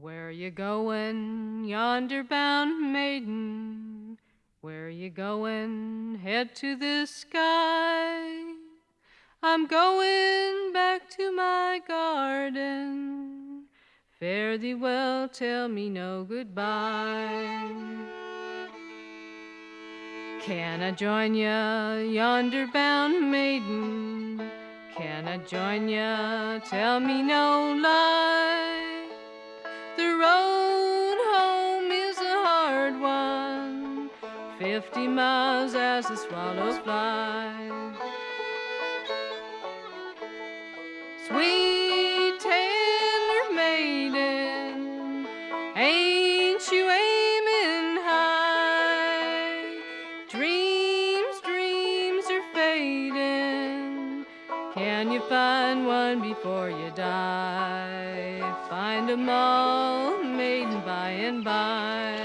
Where you going, yonder bound maiden? Where you going? Head to the sky. I'm going back to my garden. Fare thee well, tell me no goodbye. Can I join ya, yonder bound maiden? Can I join ya? Tell me no lie. Road home is a hard one, fifty miles as the swallows fly. Sweet tender maiden, ain't you aiming high? Dreams, dreams are fading. Can you find one before you die? Find 'em all, and by.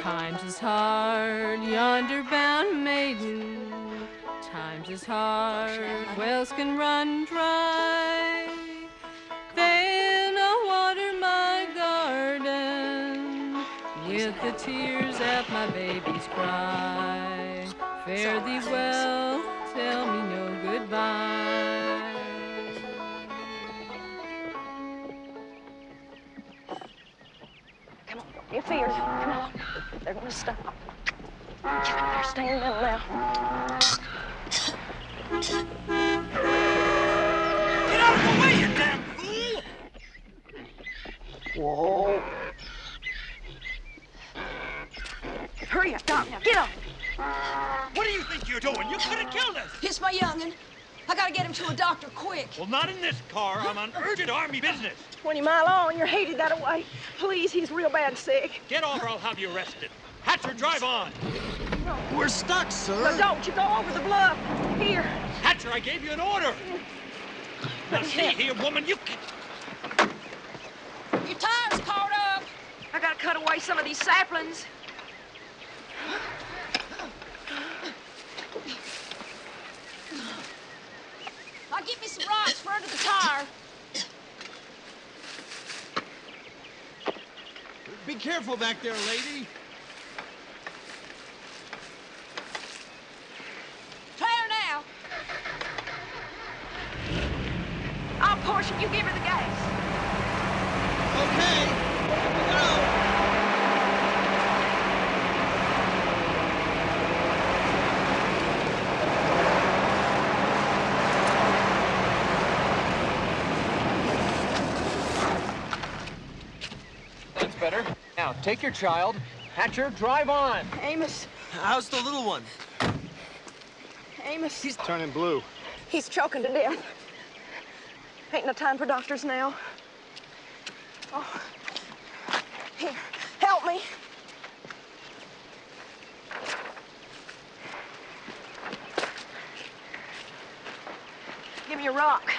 Times is hard, yonder bound maiden. Times is hard, wells can run dry. Then I'll water my garden with the tears at my babies cry. Fare thee well, tell me no goodbye. Come on, fears. Come on. They're gonna stop. They're standing now. Get out of the way, you damn fool! Whoa. Hurry up, Doc. Now get on. What do you think you're doing? You could have killed us! It's my youngin'. I gotta get him to a doctor quick. Well, not in this car. I'm on urgent army business. 20 mile on, you're headed that way. Please, he's real bad sick. Get off or I'll have you arrested. Hatcher, drive on. We're stuck, sir. Now, don't you go over the bluff. Here. Hatcher, I gave you an order. Now, see here, woman, you can... Your tire's caught up. I gotta cut away some of these saplings. I'll get me some rocks for under the tire. Be careful back there, lady. Her now. I'll push if you give her the gas. Okay. Here we go. That's better. Now, take your child. Hatcher, drive on. Amos, How's the little one? Amos, He's turning blue. he's choking to death. Ain't no time for doctors now. Oh. Here, help me. Give me a rock.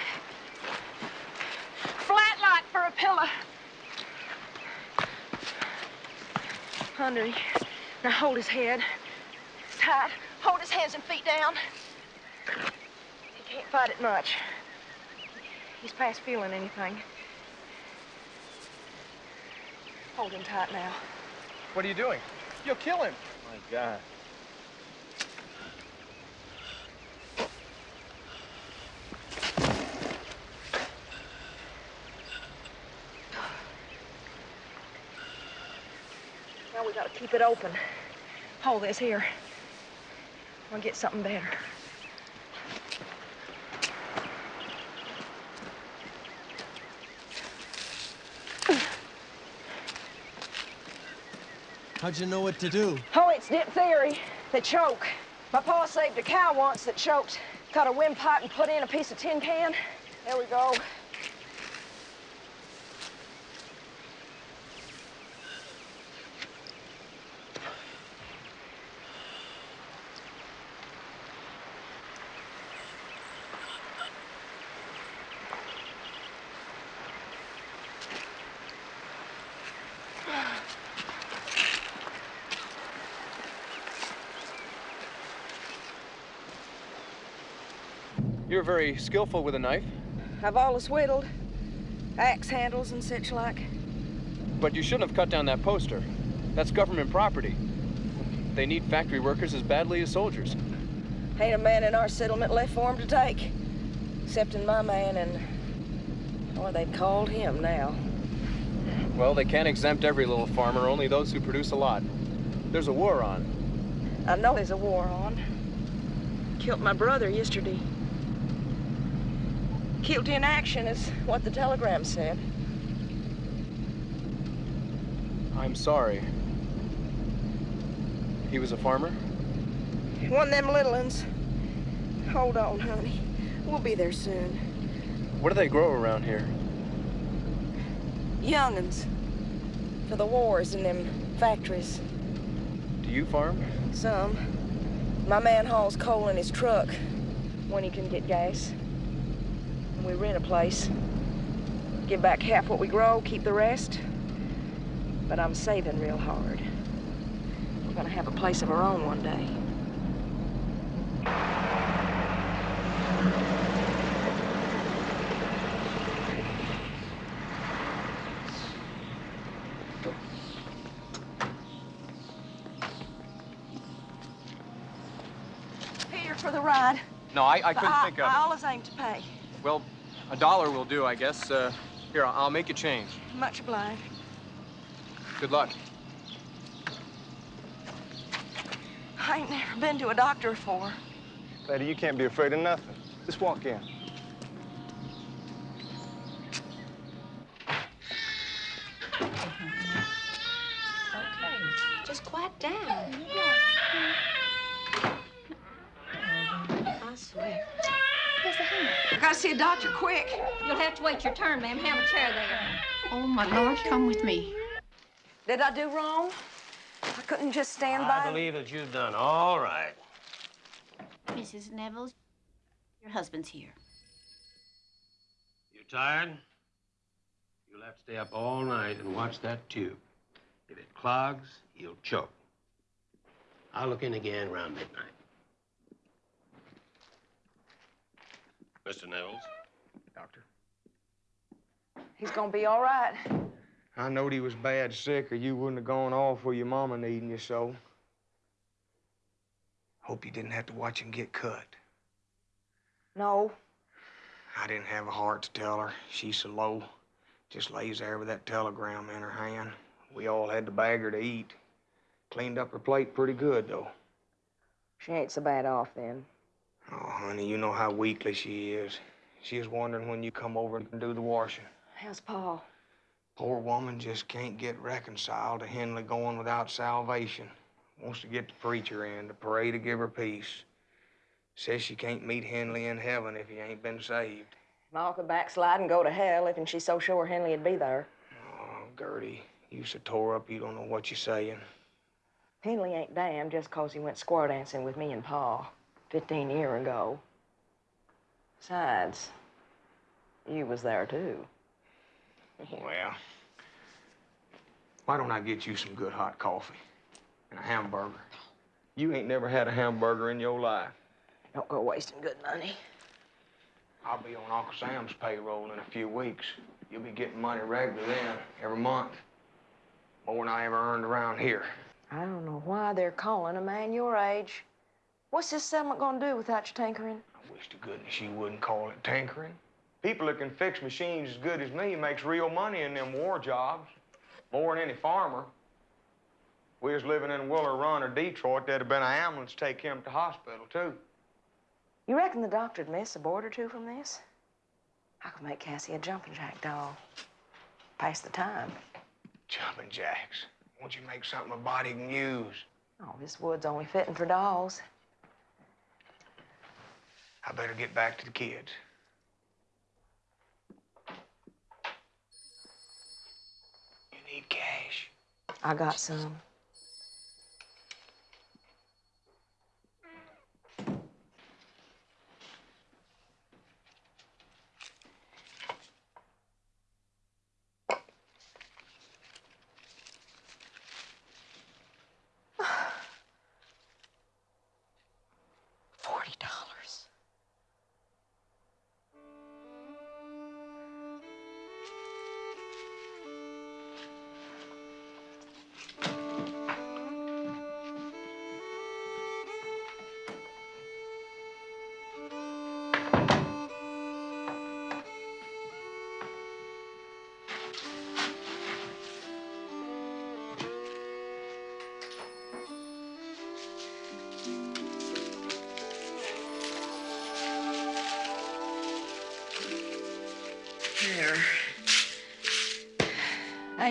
Flat light for a pillow. Under him. Now hold his head. Tight. Hold his hands and feet down. He can't fight it much. He's past feeling anything. Hold him tight now. What are you doing? You'll kill him. My God. Gotta keep it open. Hold this here. We'll get something better. How'd you know what to do? Oh, it's diphtheria. the choke. My pa saved a cow once that choked. Cut a windpipe and put in a piece of tin can. There we go. You're very skillful with a knife. I've always whittled. Axe handles and such like. But you shouldn't have cut down that poster. That's government property. They need factory workers as badly as soldiers. Ain't a man in our settlement left for 'em to take. Excepting my man and... Or they've called him now. Well, they can't exempt every little farmer, only those who produce a lot. There's a war on. I know there's a war on. Killed my brother yesterday. Killed in action is what the telegram said. I'm sorry. He was a farmer? One of them little uns. Hold on, honey. We'll be there soon. What do they grow around here? Young'uns. For the wars in them factories. Do you farm? Some. My man hauls coal in his truck when he can get gas. And we rent a place. Give back half what we grow, keep the rest. But I'm saving real hard. We're gonna have a place of our own one day. Here for the ride. No, I, I couldn't I, think of I it. always aim to pay. Well, a dollar will do, I guess. Uh, here, I'll, I'll make you change. Much obliged. Good luck. I ain't never been to a doctor before. Lady, you can't be afraid of nothing. Just walk in. Turn, ma'am. Have a chair there. Oh, my Lord, come with me. Did I do wrong? I couldn't just stand I by. I believe that you've done all right. Mrs. Nevels, your husband's here. You tired? You'll have to stay up all night and watch that tube. If it clogs, you'll choke. I'll look in again around midnight. Mr. Nels? He's gonna be all right. I knowed he was bad sick, or you wouldn't have gone off with your mama needing you so. Hope you didn't have to watch him get cut. No, I didn't have a heart to tell her. She's so low. Just lays there with that telegram in her hand. We all had to bag her to eat. Cleaned up her plate pretty good, though. she ain't so bad off then. Oh, honey, you know how weakly she is. She is wondering when you come over and do the washing. How's Paul? Poor woman just can't get reconciled to Henley going without salvation. Wants to get the preacher in to pray to give her peace. Says she can't meet Henley in heaven if he ain't been saved. Ma could backslide and go to hell if and she's so sure Henley'd be there. Oh, Gertie, you so tore up you don't know what you're saying. Henley ain't damned just 'cause he went square dancing with me and Pa 15 year ago. Besides, you was there too. Well, why don't I get you some good hot coffee and a hamburger? You ain't never had a hamburger in your life. Don't go wasting good money. I'll be on Uncle Sam's payroll in a few weeks. You'll be getting money regular then, every month. More than I ever earned around here. I don't know why they're calling a man your age. What's this settlement gonna do without you tinkering? I wish to goodness you wouldn't call it tinkering. People that can fix machines as good as me makes real money in them war jobs. More than any farmer. We was living in Willer Run or Detroit, there'd have been an ambulance take him to hospital, too. You reckon the doctor'd miss a board or two from this? I could make Cassie a jumping jack doll. Pass the time. Jumping jacks. Won't you make something a body can use? Oh, this wood's only fitting for dolls. I better get back to the kids. You need cash. I got some.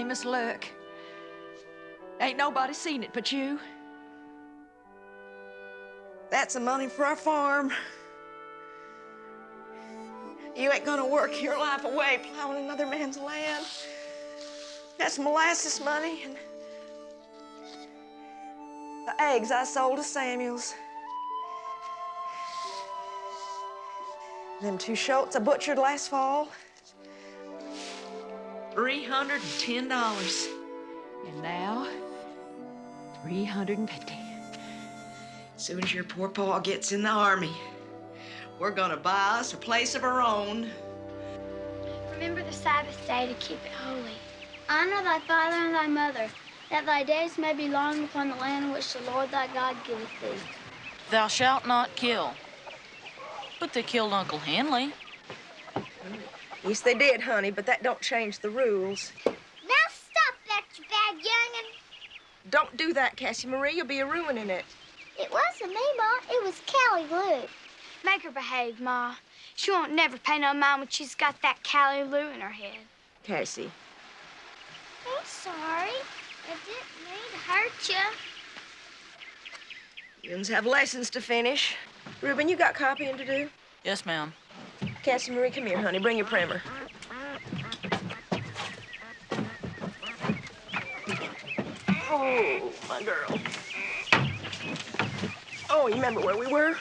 Amos, look. Ain't nobody seen it but you. That's the money for our farm. You ain't gonna work your life away plowing another man's land. That's molasses money and the eggs I sold to Samuels. Them two shoats I butchered last fall. $310. And now, 350. As Soon as your poor paw gets in the army, we're gonna buy us a place of our own. Remember the Sabbath day to keep it holy. Honor thy father and thy mother, that thy days may be long upon the land which the Lord thy God giveth thee. Thou shalt not kill. But they killed Uncle Henley. Yes, they did, honey, but that don't change the rules. Now stop that, you bad young'un. Don't do that, Cassie Marie. You'll be ruining it. It wasn't me, Ma. It was Callie Lou. Make her behave, Ma. She won't never pay no mind when she's got that Callie Lou in her head. Cassie. I'm sorry. I didn't mean to hurt you. Yous have lessons to finish. Reuben, you got copying to do? Yes, ma'am. Cassie Marie, come here, honey. Bring your primer. Oh, my girl. Oh, you remember where we were?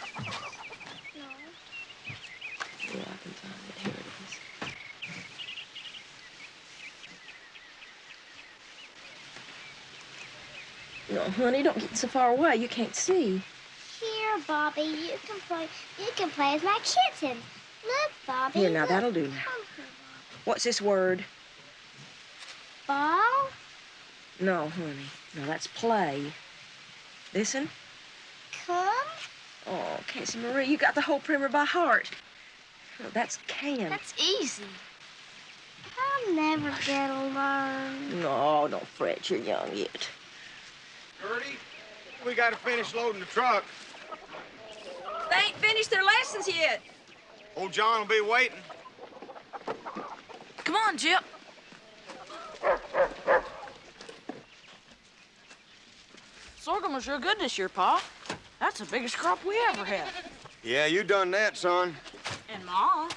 No. No, honey, don't get so far away. You can't see. Here, Bobby, you can play. You can play as my kitten. Look, Bobby. Here, now, look. that'll do now. What's this word? Ball. No, honey. No, that's play. Listen. Come. Oh, Cassie Marie, you got the whole primer by heart. No, that's can. That's easy. I'll never get to learn. No, don't fret. You're young yet. Gertie, we gotta finish loading the truck. They ain't finished their lessons yet. Old John will be waiting. Come on, Jip. Sorghum was real good this year, Pa. That's the biggest crop we ever had. Yeah, you done that, son. And Ma.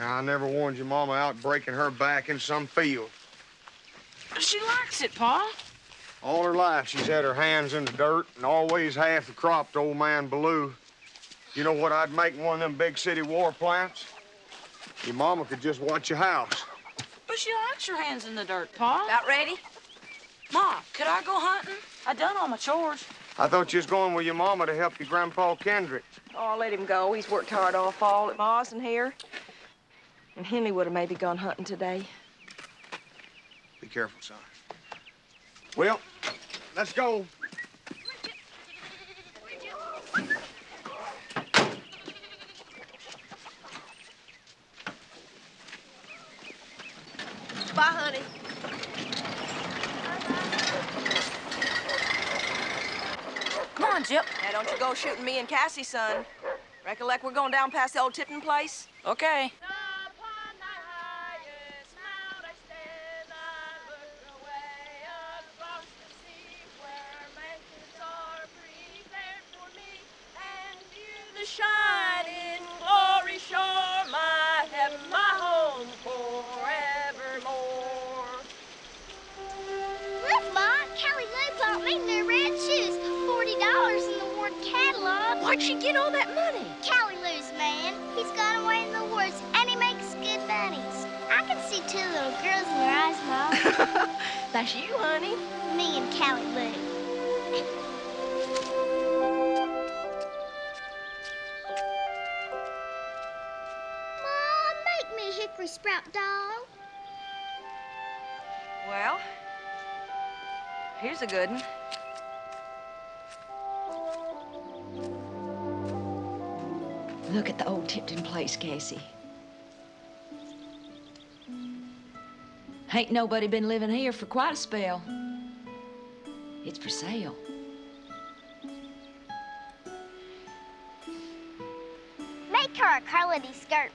I never warned your mama out breaking her back in some field. She likes it, Pa. All her life, she's had her hands in the dirt and always half the crop to old man Ballou. You know what I'd make in one of them big city war plants? Your mama could just watch your house. But she likes her hands in the dirt, Pa. About ready? Ma, could I go hunting? I done all my chores. I thought you was going with your mama to help your grandpa Kendrick. Oh, I'll let him go. He's worked hard all fall at Ma's and here. And Henley would have maybe gone hunting today. Be careful, son. Well, let's go. Bye, honey. Come on, Jip. Now, don't you go shooting me and Cassie, son. Recollect we're going down past the old tipping place? Okay. Ain't nobody been living here for quite a spell. It's for sale. Make her a Carlity skirt.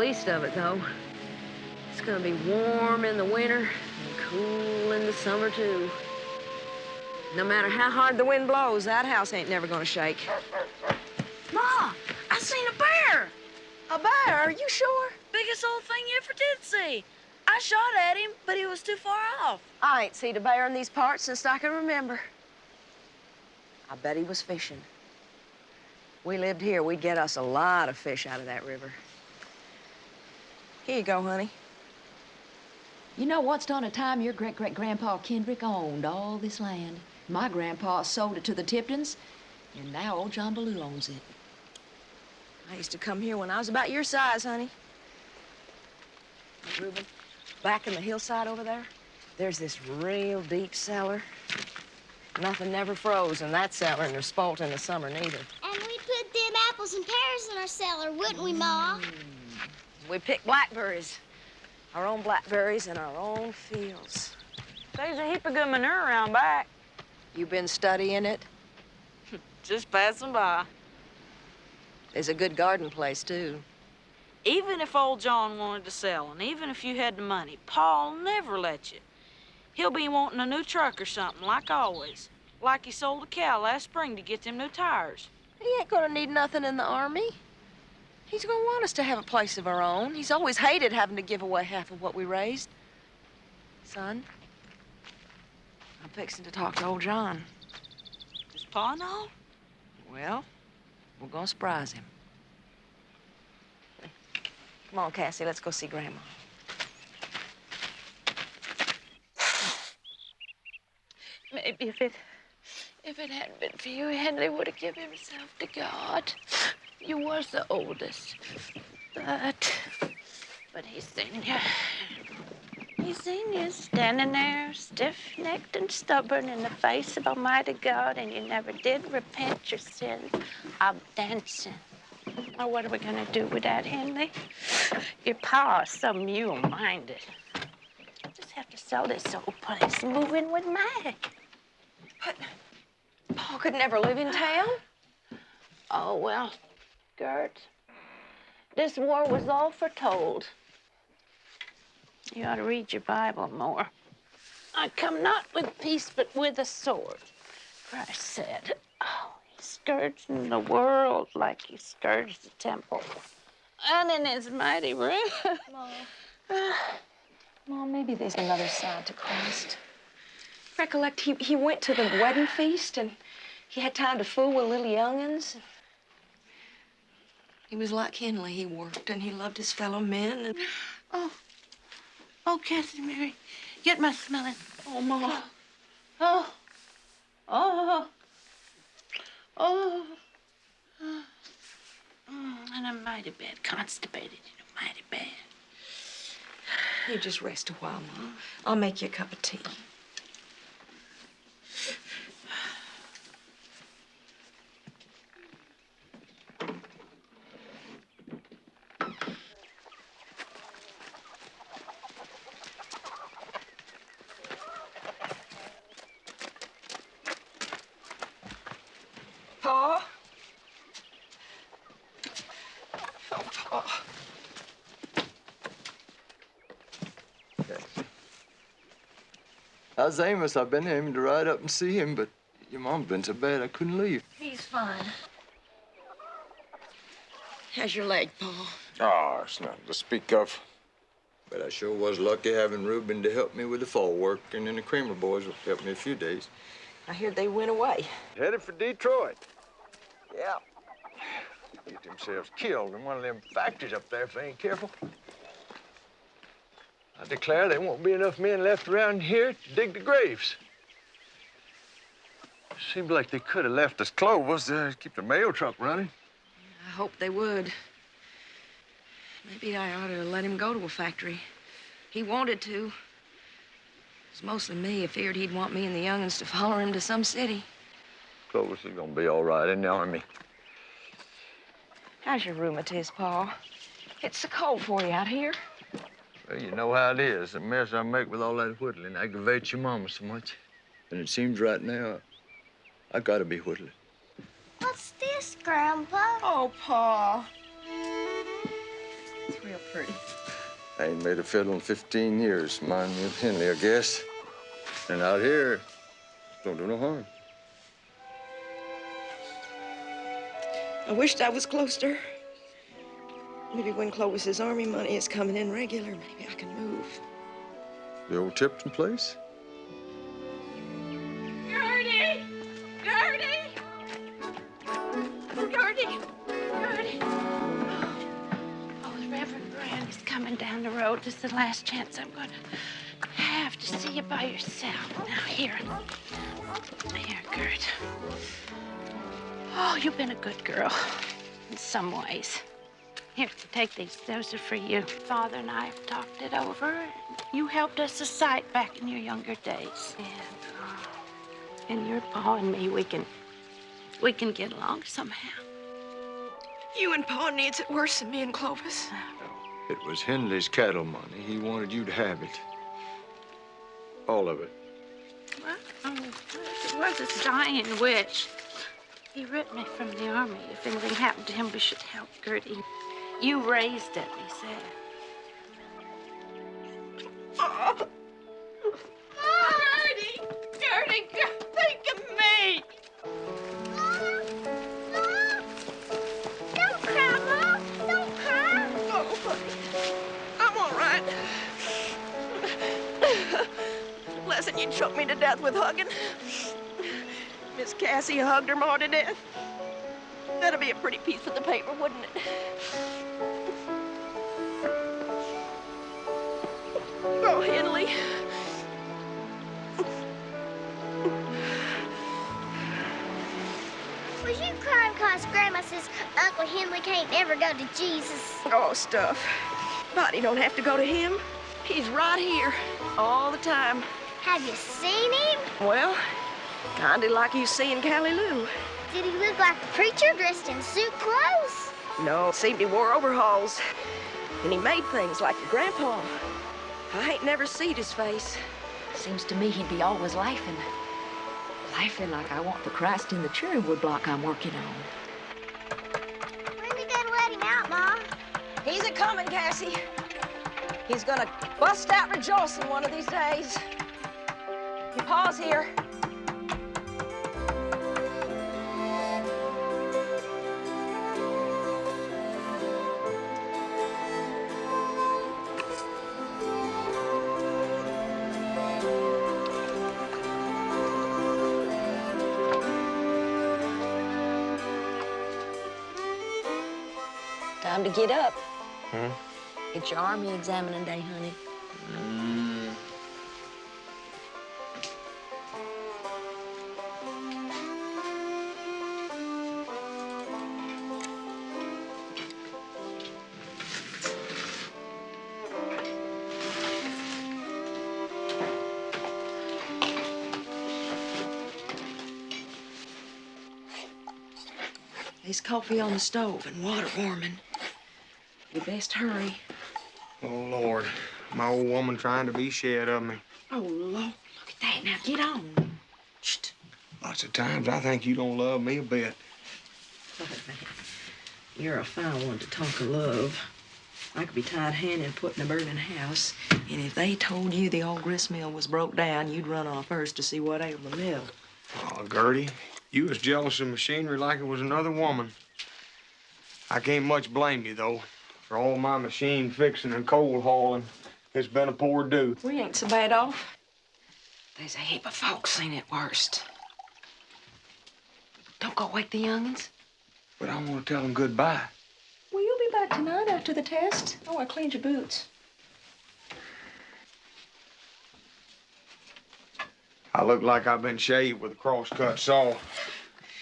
Least of it, though. It's gonna be warm in the winter and cool in the summer, too. No matter how hard the wind blows, that house ain't never gonna shake. Ma, I seen a bear. A bear? Are you sure? Biggest old thing you ever did see. I shot at him, but he was too far off. I ain't seen a bear in these parts since I can remember. I bet he was fishing. We lived here, we'd get us a lot of fish out of that river. Here you go, honey. You know, once on a time, your great-great-grandpa Kendrick owned all this land. My grandpa sold it to the Tiptons, and now old John Ballou owns it. I used to come here when I was about your size, honey. Reuben, back in the hillside over there, there's this real deep cellar. Nothing never froze in that cellar, and there's spoilt in the summer neither. And we put them apples and pears in our cellar, wouldn't we, Ma? Mm. We pick blackberries, our own blackberries in our own fields. There's a heap of good manure around back. You been studying it? Just passing by. There's a good garden place, too. Even if old John wanted to sell, and even if you had the money, Paul'll never let you. He'll be wanting a new truck or something, like always. Like he sold a cow last spring to get them new tires. He ain't gonna need nothing in the army. He's gonna want us to have a place of our own. He's always hated having to give away half of what we raised. Son, I'm fixing to talk to old John. Does Pa know? Well, we're gonna surprise him. Come on, Cassie, let's go see Grandma. Maybe if it if it hadn't been for you, Henley would have given himself to God. You was the oldest. But but he's seen you. He's seen you standing there stiff-necked and stubborn in the face of Almighty God, and you never did repent your sin of dancing. Now, what are we gonna do with that, Henry? Your pa's so mule-minded. Just have to sell this old place and move in with Mag. But Paul could never live in town. Oh, well, This war was all foretold. You ought to read your Bible more. I come not with peace, but with a sword. Christ said, oh, he scourged the world like he scourged the temple. And in his mighty wrath. Mom. Mom, maybe there's another side to Christ. Recollect, he, he went to the wedding feast and he had time to fool with little young'uns. He was like Henley. He worked and he loved his fellow men. And... Oh, oh, Cassie Mary, get my smelling. Oh, Ma. Oh, oh, oh. oh. Mm, and I'm mighty bad, constipated, you know, mighty bad. You just rest a while, Ma. I'll make you a cup of tea. Pa? Oh, Pa. How's Amos? I've been aiming to ride up and see him, but your mom's been so bad I couldn't leave. He's fine. How's your leg, Paul? Oh, it's nothing to speak of. But I sure was lucky having Reuben to help me with the fall work, and then the Kramer boys will help me a few days. I hear they went away. Headed for Detroit. Yeah. Get themselves killed in one of them factories up there if they ain't careful. I declare there won't be enough men left around here to dig the graves. Seems like they could have left us Clovis to keep the mail truck running. I hope they would. Maybe I ought to let him go to a factory. He wanted to. It was mostly me. I feared he'd want me and the young'uns to follow him to some city. Clovis is gonna be all right in the army. How's your rheumatiz, Pa? It's so cold for you out here. Well, you know how it is. The mess I make with all that whittling aggravates your mama so much. And it seems right now I gotta be whittling. What's What's this, Grandpa? Oh, Pa. It's real pretty. I ain't made a fiddle in 15 years. Remind me of Henley, I guess. And out here, don't do no harm. I wished I was close to her. Maybe when Clovis's army money is coming in regular, maybe I can move. The old Tipton place? Gertie! Gertie! Gertie! Gertie! Oh, the Reverend Brand is coming down the road. This is the last chance I'm going to have to see you by yourself. Now, here. Here, Gert. Oh, you've been a good girl in some ways. Here, take these. Those are for you. Father and I have talked it over. You helped us a sight back in your younger days. And, uh, and your Pa and me, we can, we can get along somehow. You and Pa needs it worse than me and Clovis. It was Henley's cattle money. He wanted you to have it. All of it. Well, um, it was his dying wish. He ripped me from the army. If anything happened to him, we should help Gertie. You raised it, he said. Gertie! Gertie, think of me! Don't cry, Mom. Don't cry. Oh, I'm all right. Lesson, you choked me to death with hugging. Miss Cassie hugged her ma to death. That'd be a pretty piece of the paper, wouldn't it? Oh, Henley. Was you crying because Grandma says Uncle Henley can't ever go to Jesus? Oh, stuff. Body don't have to go to him. He's right here all the time. Have you seen him? Well, kinda like you seeing Callie Lou. Did he look like a preacher dressed in suit clothes? No, seemed he wore overalls. And he made things like your grandpa. I ain't never seen his face. Seems to me he'd be always laughing. Laughing like I want the Christ in the cherry wood block I'm working on. When they gonna let him out, Ma? He's a coming, Cassie. He's gonna bust out rejoicing one of these days. Your pa's here. To get up. Hmm? It's your army examining day, honey. Mm. There's coffee on the stove and water warming. You best hurry. Oh, Lord. My old woman trying to be shed of me. Oh, Lord, look at that. Now get on. Lots of times I think you don't love me a bit. You're a fine one to talk of love. I could be tied hand and put in a burning house, and if they told you the old grist mill was broke down, you'd run off first to see what ailed the mill. Oh, Gertie, you was jealous of machinery like it was another woman. I can't much blame you, though. For all my machine fixing and coal hauling, it's been a poor do. We ain't so bad off. There's a heap of folks seen it worst. Don't go wake the youngins. But I want to tell them goodbye. Well, you'll be back tonight after the test. Oh, I cleaned your boots. I look like I've been shaved with a cross-cut saw.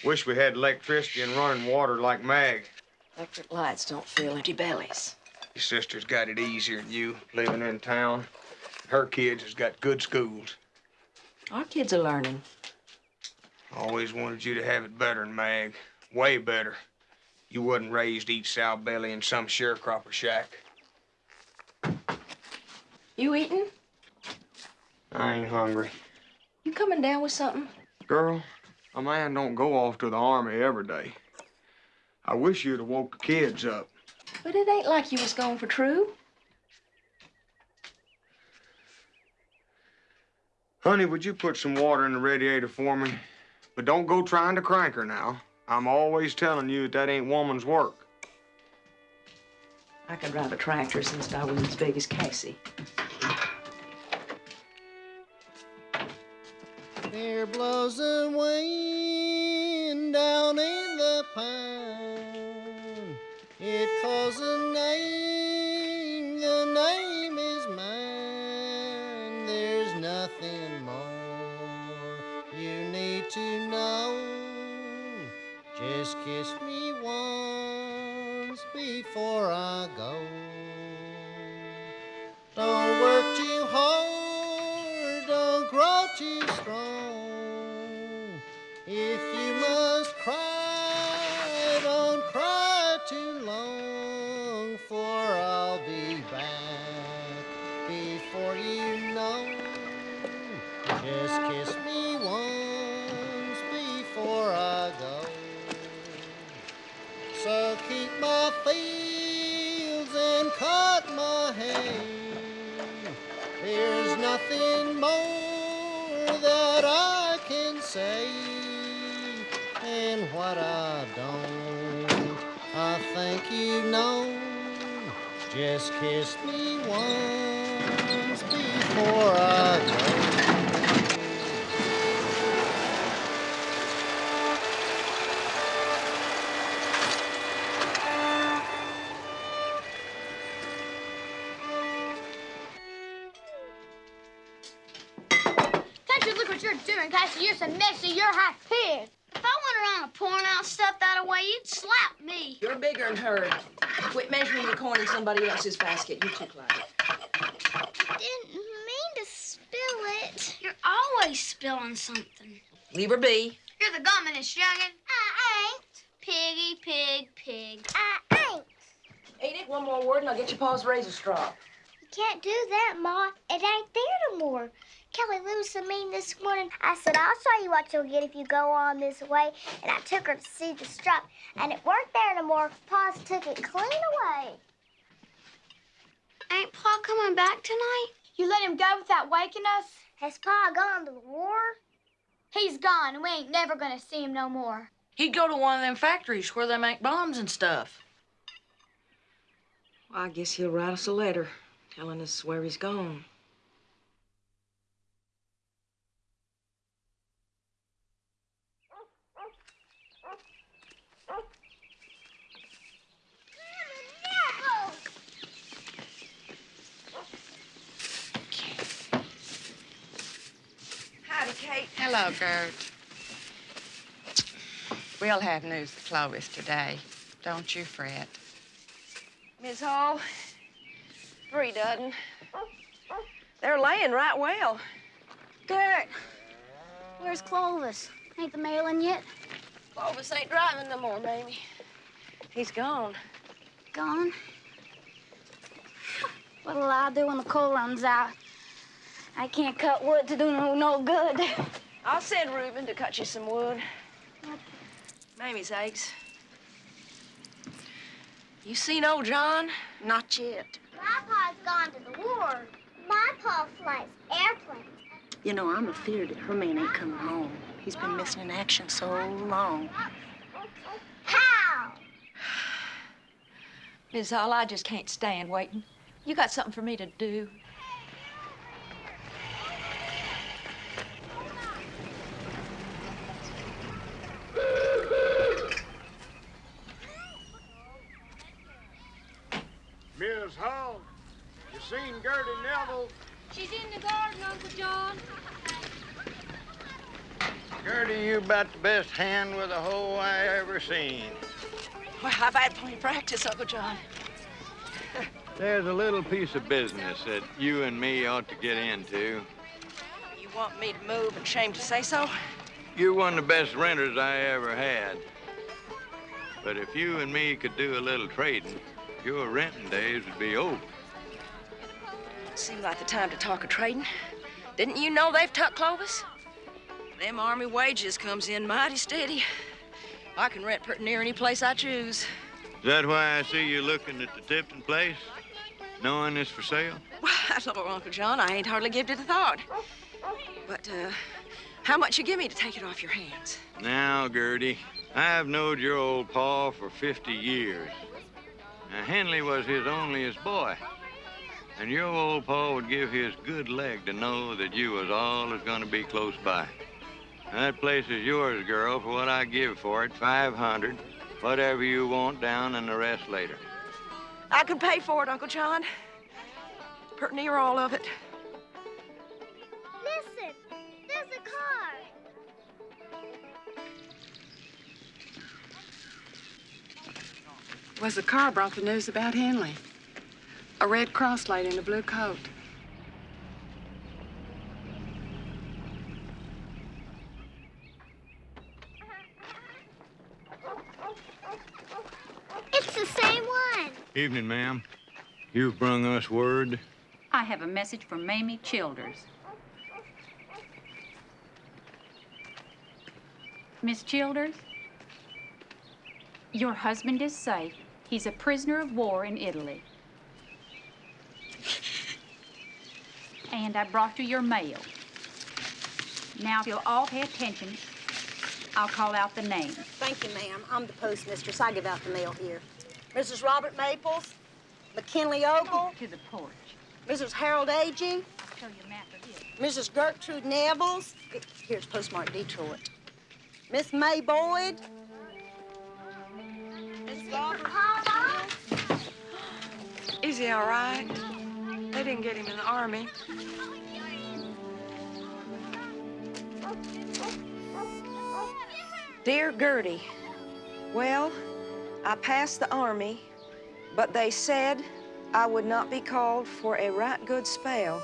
Wish we had electricity and running water like Mag. Electric lights don't fill empty bellies. Your sister's got it easier than you, living in town. Her kids has got good schools. Our kids are learning. Always wanted you to have it better than Mag. Way better. You wasn't raised to eat sow belly in some sharecropper shack. You eating? I ain't hungry. You coming down with something? Girl, a man don't go off to the army every day. I wish you'd have woke the kids up. But it ain't like you was going for true. Honey, would you put some water in the radiator for me? But don't go trying to crank her now. I'm always telling you that that ain't woman's work. I could drive a tractor since I was as big as Cassie. There blows a wind down in the pine. It calls a name, the name is mine. There's nothing more you need to know. Just kiss me once before I go. Nothing more that I can say. And what I don't, I think you know. Just kiss me once before I go. Somebody else's basket. You're too cloudy. Didn't mean to spill it. You're always spilling something. Leave her be. You're the gumminest youngin'. I ain't. Piggy, pig, pig. I ain't. Ain't it one more word and I'll get your paws razor straw. You can't do that, Ma. It ain't there no more. Kelly was so mean this morning. I said, I'll show you what you'll get if you go on this way. And I took her to see the strap, and it weren't there no more. Pa's took it clean away. Ain't Pa coming back tonight? You let him go without waking us? Has Pa gone to the war? He's gone, and we ain't never gonna see him no more. He'd go to one of them factories where they make bombs and stuff. Well, I guess he'll write us a letter telling us where he's gone. Howdy, Kate. Hello, Gert. We'll have news of Clovis today. Don't you fret. Miss Hall, three dozen. They're laying right well. Gert, where's Clovis? Ain't the mail in yet? Clovis ain't driving no more, baby. He's gone. Gone? What'll I do when the coal runs out? I can't cut wood to do no, no good. I'll send Reuben to cut you some wood. Mamie's eggs. You seen old John? Not yet. My pa's gone to the war. My pa flies airplanes. You know, I'm afeard that her man ain't coming home. He's been missing in action so long. How? Miss Hall, I just can't stand waiting. You got something for me to do. Miss Hall, you seen Gertie Nevels? She's in the garden, Uncle John. Gertie, you about the best hand with a hoe I ever seen. Well, I've had plenty of practice, Uncle John. There's a little piece of business that you and me ought to get into. You want me to move and shame to say so? You're one of the best renters I ever had. But if you and me could do a little trading, your renting days would be over. Seems like the time to talk of trading. Didn't you know they've tucked Clovis? Them army wages comes in mighty steady. I can rent pretty near any place I choose. Is that why I see you looking at the Tipton place? Knowing it's for sale? Well, Uncle John, I ain't hardly give it a thought. But, uh, how much you give me to take it off your hands? Now, Gertie, I've knowed your old pa for 50 years. Now, Henley was his onlyest boy. And your old pa would give his good leg to know that you was all that's gonna be close by. Now, that place is yours, girl, for what I give for it, 500. Whatever you want down and the rest later. I can pay for it, Uncle John. Pretty near all of it. Listen, there's a car. Was the car brought the news about Henley? A Red Cross lady in a blue coat. It's the same one. Evening, ma'am. You've brung us word. I have a message from Mamie Childers. Miss Childers, your husband is safe. He's a prisoner of war in Italy. And I brought you your mail. Now, if you'll all pay attention, I'll call out the names. Thank you, ma'am. I'm the postmistress. I give out the mail here. Mrs. Robert Maples, McKinley Ogle, To the porch. Mrs. Harold Agee, I'll show you a map of it. Mrs. Gertrude Nevels. Here's postmark Detroit. Miss May Boyd. Miss he all right? They didn't get him in the army. Dear Gertie, well, I passed the army, but they said I would not be called for a right good spell.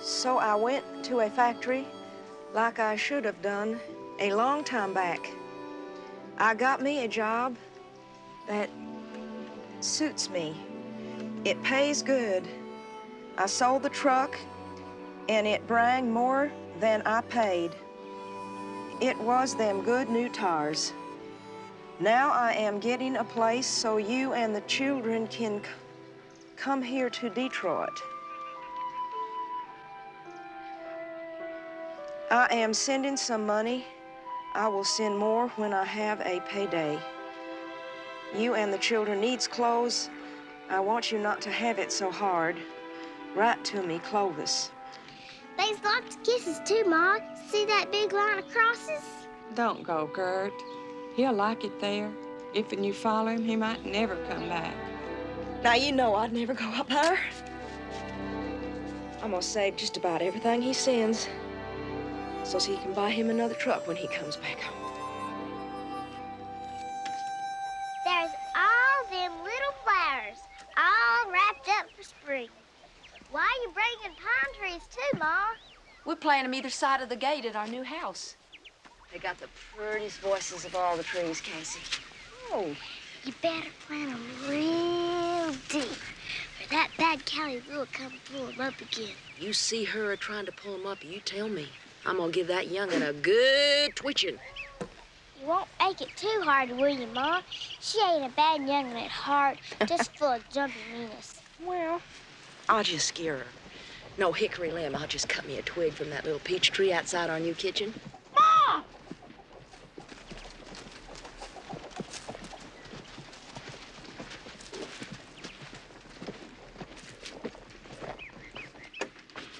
So I went to a factory like I should have done a long time back. I got me a job that suits me. It pays good. I sold the truck, and it brang more than I paid. It was them good new tires. Now I am getting a place so you and the children can come here to Detroit. I am sending some money. I will send more when I have a payday. You and the children needs clothes. I want you not to have it so hard. Write to me, Clovis. There's lots of kisses too, Ma. See that big line of crosses? Don't go, Gert. He'll like it there. If and you follow him, he might never come back. Now, you know I'd never go up there. I'm gonna save just about everything he sends so he can buy him another truck when he comes back home. All wrapped up for spring. Why are you bringing pine trees too, Ma? We plant them either side of the gate at our new house. They got the prettiest voices of all the trees, Casey. Oh. You better plant 'em real deep, or that bad Callie will come pull 'em up again. You see her trying to pull them up, you tell me. I'm gonna give that young'un a good twitching. You won't make it too hard, will you, Ma? She ain't a bad young'un at heart, just full of jumpy meanness. Well, I'll just scare her. No hickory limb, I'll just cut me a twig from that little peach tree outside our new kitchen. Mom!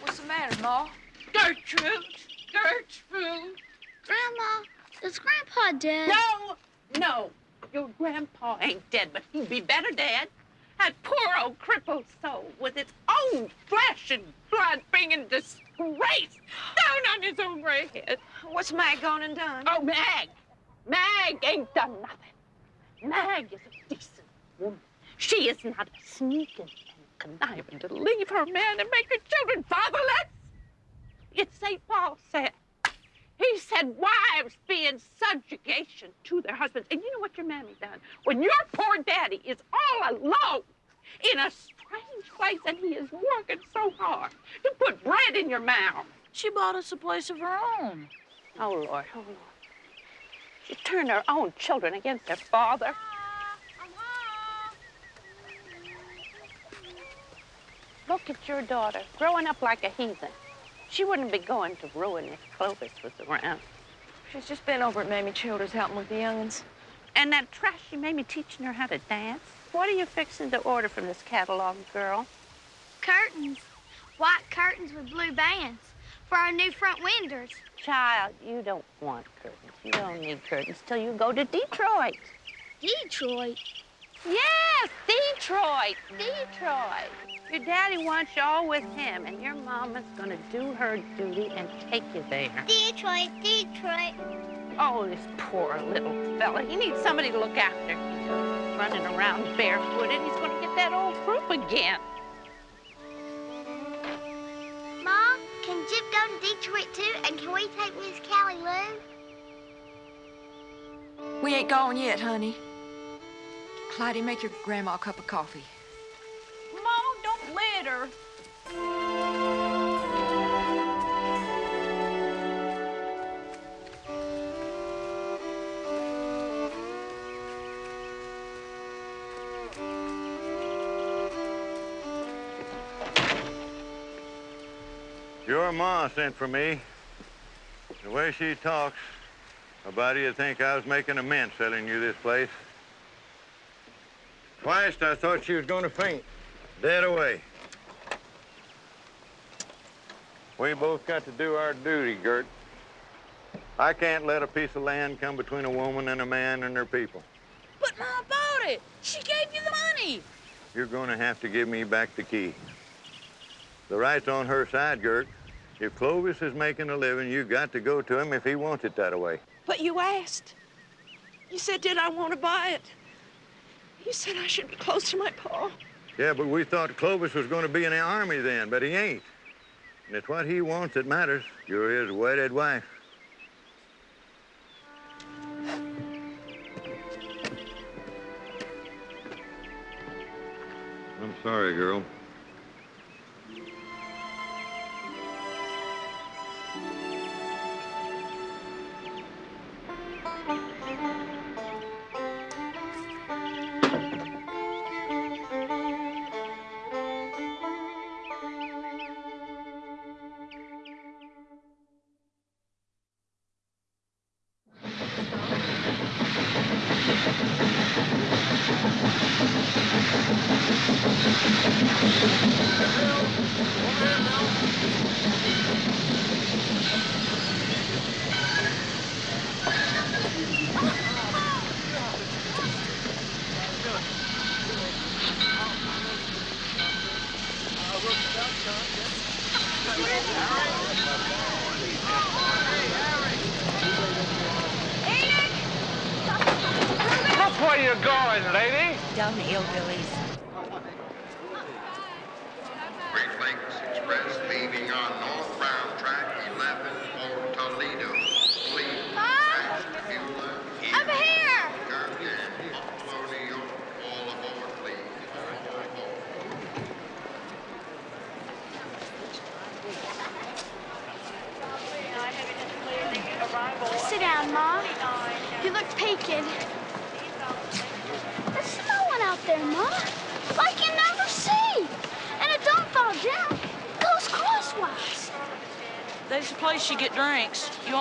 What's the matter, Ma? Gertrude! Gertrude! Grandma, is Grandpa dead? No! No! Your grandpa ain't dead, but he'd be better dead. That poor old crippled soul with its own flesh and blood bringing disgrace down on his own gray head. What's Mag gone and done? Oh, Mag! Mag ain't done nothing. Mag is a decent woman. She is not a sneaking and conniving to leave her man and make her children fatherless. It's St. Paul said. He said wives be in subjugation to their husbands. And you know what your mammy done? When your poor daddy is all alone in a strange place and he is working so hard to put bread in your mouth. She bought us a place of her own. Oh, Lord, oh, Lord. You turn their own children against their father. Look at your daughter, growing up like a heathen. She wouldn't be going to ruin if Clovis was around. She's just been over at Mamie Childers helping with the young'uns. And that trashy Mamie teaching her how to dance. What are you fixing to order from this catalog, girl? Curtains. White curtains with blue bands for our new front windows. Child, you don't want curtains. You don't need curtains till you go to Detroit. Detroit? Yes, Detroit, Detroit. Your daddy wants you all with him, and your mama's gonna do her duty and take you there. Detroit, Detroit. Oh, this poor little fella. He needs somebody to look after. He's running around barefooted. He's gonna get that old croup again. Mom, can Jip go to Detroit too? And can we take Miss Callie Lou? We ain't gone yet, honey. Clyde, make your grandma a cup of coffee. Your ma sent for me. The way she talks, about you think I was making a mint selling you this place. Twice I thought she was going to faint. Dead away. We both got to do our duty, Gert. I can't let a piece of land come between a woman and a man and their people. But Mom bought it. She gave you the money. You're going to have to give me back the key. The right's on her side, Gert. If Clovis is making a living, you got to go to him if he wants it that way. But you asked. You said, did I want to buy it? You said I should be close to my pa. Yeah, but we thought Clovis was going to be in the army then, but he ain't. And it's what he wants that matters. You're his wedded wife. I'm sorry, girl.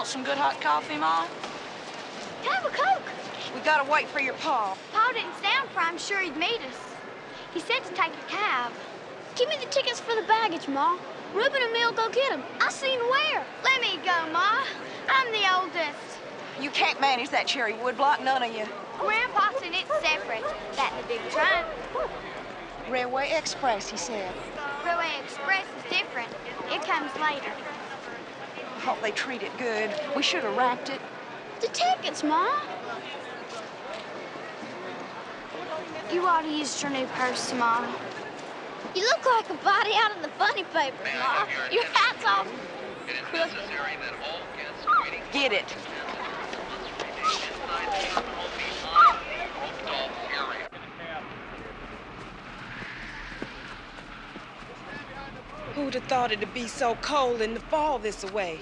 Want some good hot coffee, Mom? Have a Coke. We gotta wait for your pa. Pa didn't stand for I'm sure he'd meet us. He said to take a cab. Give me the tickets for the baggage, Ma. Reuben and me'll go get 'em. I seen where. Let me go, Ma. I'm the oldest. You can't manage that cherry woodblock, none of you. Grandpa said it's separate. That and the big train. Railway Express, he said. Railway Express is different. It comes later. I hope they treat it good. We should have wrapped it. The tickets, Ma. You ought to use your new purse, Ma. You look like a body out of the funny paper, Ma. Your hat's off. crooked. Get it. Who'd have thought it'd be so cold in the fall this way?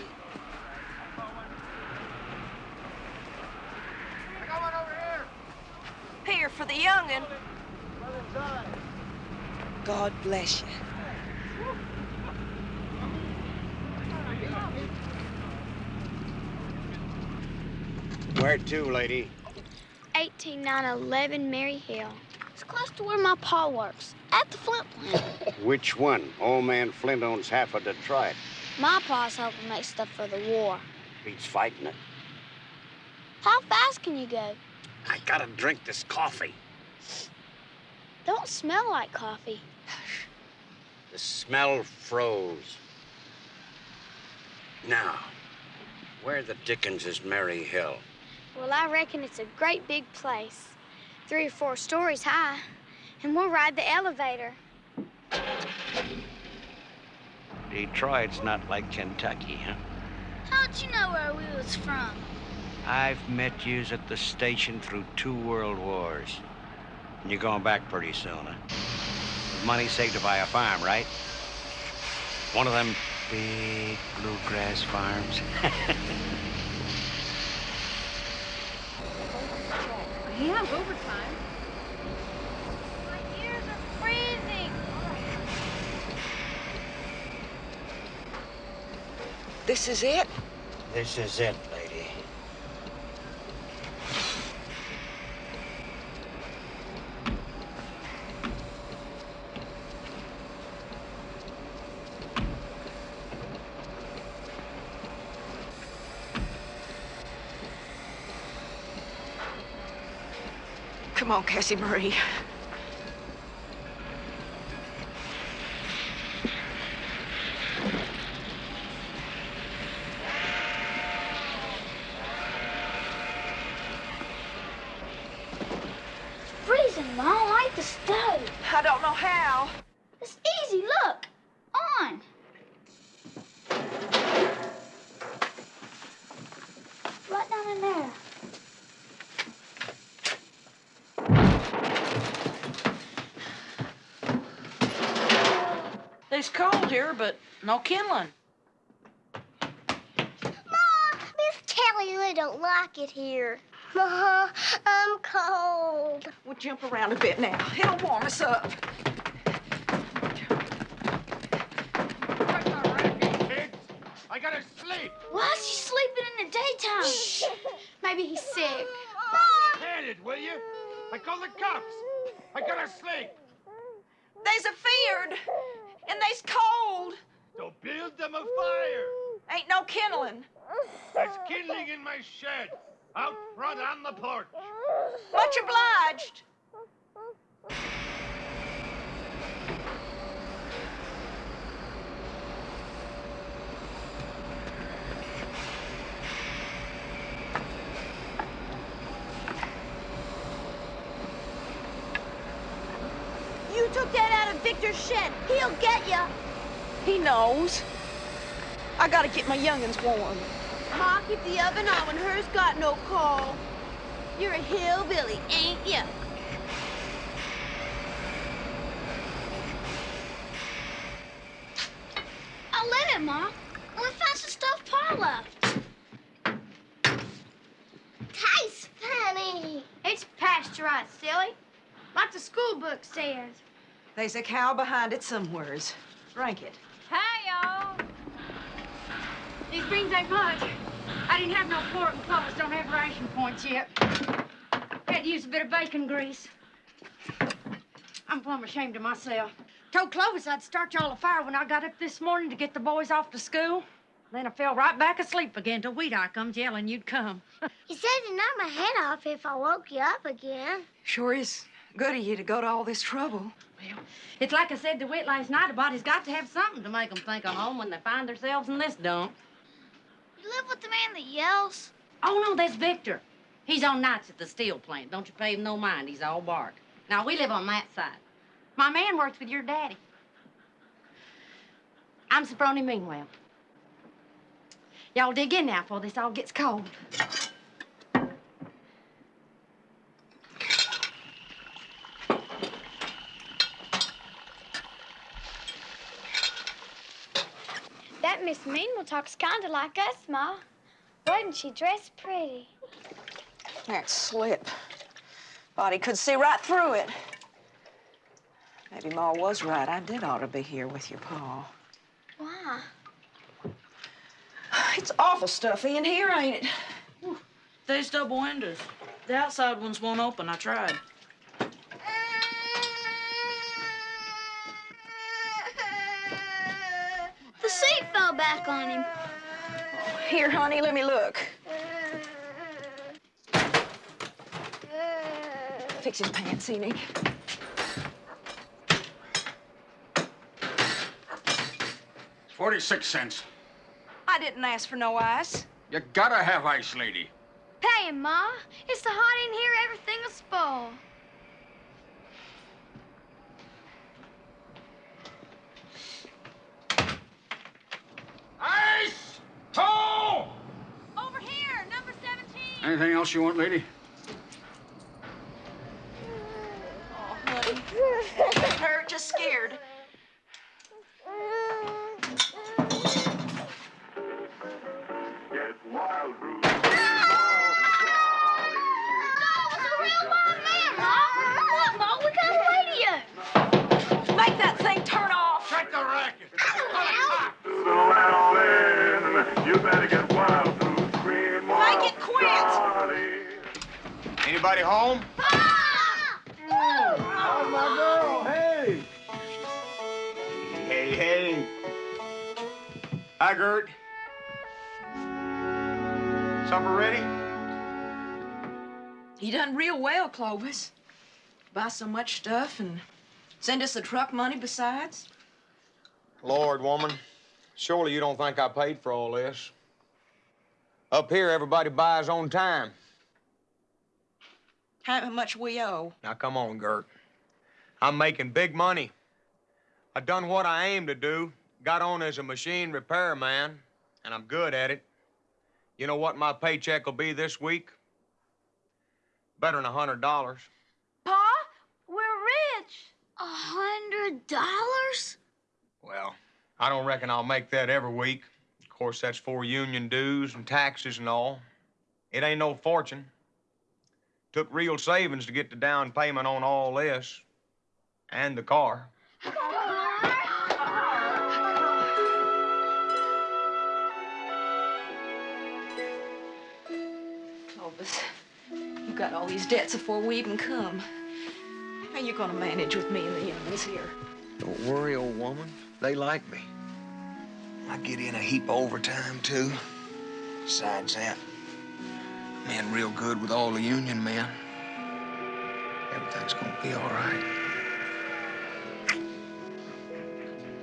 Here for the youngin. God bless you. Where to, lady? 18911 Merry Hill. To where my pa works, at the Flint plant. Which one? Old man Flint owns half of Detroit. My pa's helping make stuff for the war. He's fighting it. How fast can you go? I gotta drink this coffee. Don't smell like coffee. The smell froze. Now, where the dickens is Merry Hill? Well, I reckon it's a great big place. Three or four stories high. And we'll ride the elevator. Detroit's not like Kentucky, huh? How'd you know where we was from? I've met yous at the station through two world wars. And you're going back pretty soon, huh? With money saved to buy a farm, right? One of them big bluegrass farms. We have overtime. My ears are freezing. This is it? this is it, lady. Come on, Cassie Marie. Freezing, Mom. Light the stove. I don't know how. It's easy. Look. On. Right down in there. It's cold here, but no kindling. Mom, Miss Callie Lou don't like it here. Mom, I'm cold. We'll jump around a bit now. It'll warm us up. I gotta sleep. Why is he sleeping in the daytime? Shh. Maybe he's sick. Mom! Hand it, will you? I call the cops. I gotta sleep. They's afeared, and they's cold. So build them a fire. Ain't no kindling. There's kindling in my shed, out front on the porch. Much obliged. You took that out of Victor's shed. He'll get you. He knows. I gotta get my youngins warm. Ma, keep the oven on when hers got no coal. You're a hillbilly, ain't you? I'll let it, Ma. Only found some stuff Pa left. Tastes funny. It's pasteurized, silly. Like the school book says. There's a cow behind it somewheres. Drink it. Hey, y'all. These beans ain't much. I didn't have no pork and Clovis don't have ration points yet. Had to use a bit of bacon grease. I'm plumb ashamed of myself. Told Clovis I'd start y'all a fire when I got up this morning to get the boys off to school. Then I fell right back asleep again till Wheateye comes yelling you'd come. You said to knock my head off if I woke you up again. Sure is good of you to go to all this trouble. It's like I said to Whit last night, a body's got to have something to make make 'em think of home when they find themselves in this dump. You live with the man that yells? Oh, no, that's Victor. He's on nights at the steel plant. Don't you pay him no mind. He's all bark. Now, we live on that side. My man works with your daddy. I'm Sophronie Meanwell. Y'all dig in now before this all gets cold. Miss Meanwell talks kind of like us, Ma. Wasn't she dressed pretty? That slip. Thought he could see right through it. Maybe Ma was right. I did ought to be here with your pa. Why? It's awful stuffy in here, ain't it? There's double windows. The outside ones won't open. I tried. The seat fell back on him. Here, honey, let me look. Fix his pants, see, Nick. Forty-six cents. I didn't ask for no ice. You gotta have ice, lady. Pay him, Ma. It's so hot in here, everything will spoil. Toe! Over here, number 17. Anything else you want, lady? Oh, honey. Hurt, just scared. Look, Anybody home? Oh, my girl. Hey. Hey, hey. Hi, Gert. Supper ready? He done real well, Clovis. Buy so much stuff and send us the truck money besides. Lord, woman, surely you don't think I paid for all this. Up here, everybody buys on time. How much we owe? Now, come on, Gert. I'm making big money. I done what I aimed to do, got on as a machine repairman, and I'm good at it. You know what my paycheck will be this week? Better than a hundred dollars. Pa, we're rich. A hundred dollars? Well, I don't reckon I'll make that every week. Of course, that's for union dues and taxes and all. It ain't no fortune. Took real savings to get the down payment on all this and the car. Clovis, you got all these debts before we even come. How you gonna manage with me and the young'uns here? Don't worry, old woman. They like me. I get in a heap of overtime, too. Besides that, I'm in real good with all the union men. Everything's gonna be all right.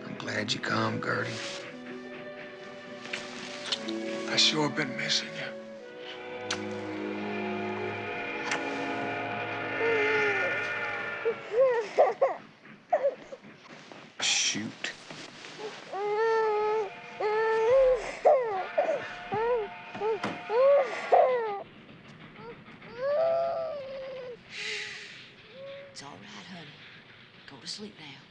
I'm glad you come, Gertie. I sure been missing you. Shoot. It's all right, honey. Go to sleep now.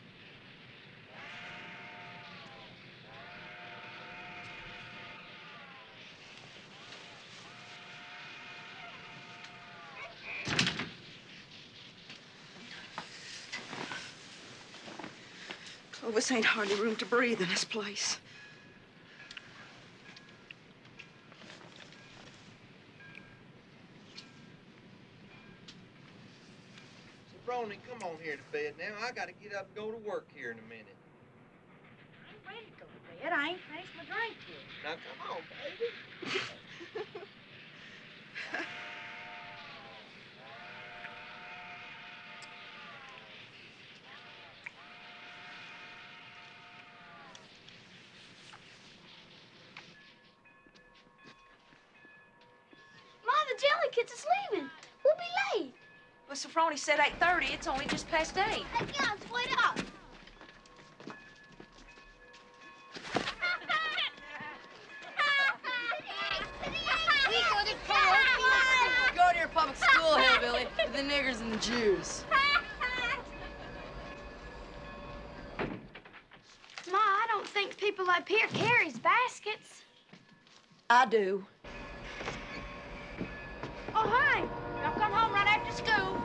Clovis ain't hardly room to breathe in this place. Sophronie, come on here to bed now. I gotta get up and go to work here in a minute. I ain't ready to go to bed. I ain't finished my drink yet. Now come on, baby. Ma, the jelly kids is leaving. We'll be late. Well, Sophronie said 8.30. It's only just past 8. Hey, guys, wait up. We go to karaoke. Go to your public school, hillbilly, with the niggers and the Jews. Ma, I don't think people up here carries baskets. I do. Oh, hey, y'all come home right after school.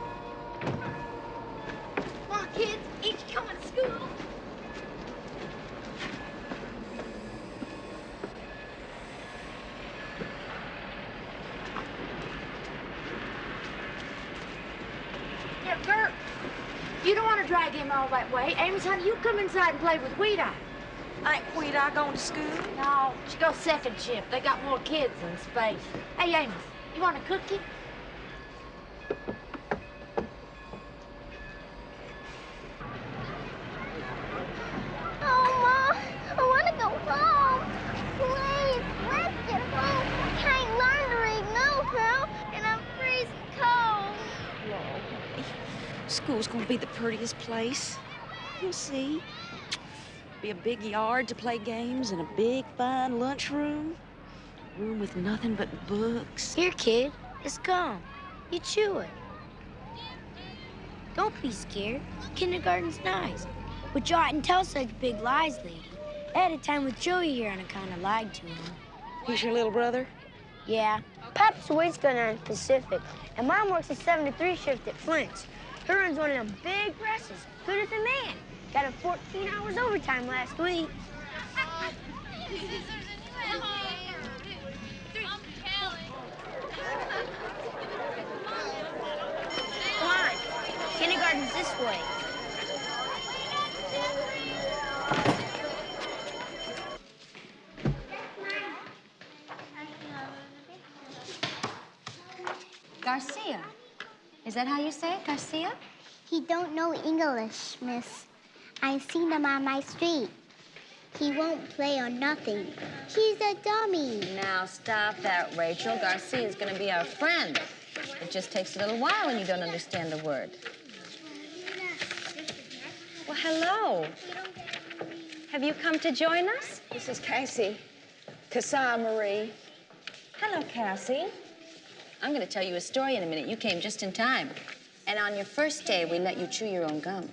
drag him all that way. Amos, honey, you come inside and play with Wheateye. Ain't Wheateye going to school? No, she goes second shift. They got more kids in space. Hey, Amos, you want a cookie? Oh, Ma, I want to go home. Please, let's get home. I can't learn to read no how, and I'm freezing cold. School's gonna be the prettiest place. You'll see. Be a big yard to play games and a big, fine lunchroom. Room with nothing but books. Here, kid, it's gum. You chew it. Don't be scared. Kindergarten's nice. But you oughtn't tell such big lies, lady. I had a time with Joey here and I kind of lied to him. He's your little brother? Yeah. Pop's wait's going on Pacific, and Mom works a 7 to 3 shift at Flint's. Her runs one of them big presses, good as a man. Got a 14 hours overtime last week. Come on. Kindergarten's this way. Garcia. Is that how you say it, Garcia? He don't know English, miss. I seen him on my street. He won't play or nothing. He's a dummy. Now stop that, Rachel. Garcia is gonna be our friend. It just takes a little while when you don't understand a word. Well, hello. Have you come to join us? This is Cassie. Cassandra Marie. Hello, Cassie. I'm going to tell you a story in a minute. You came just in time. And on your first day, we let you chew your own gum.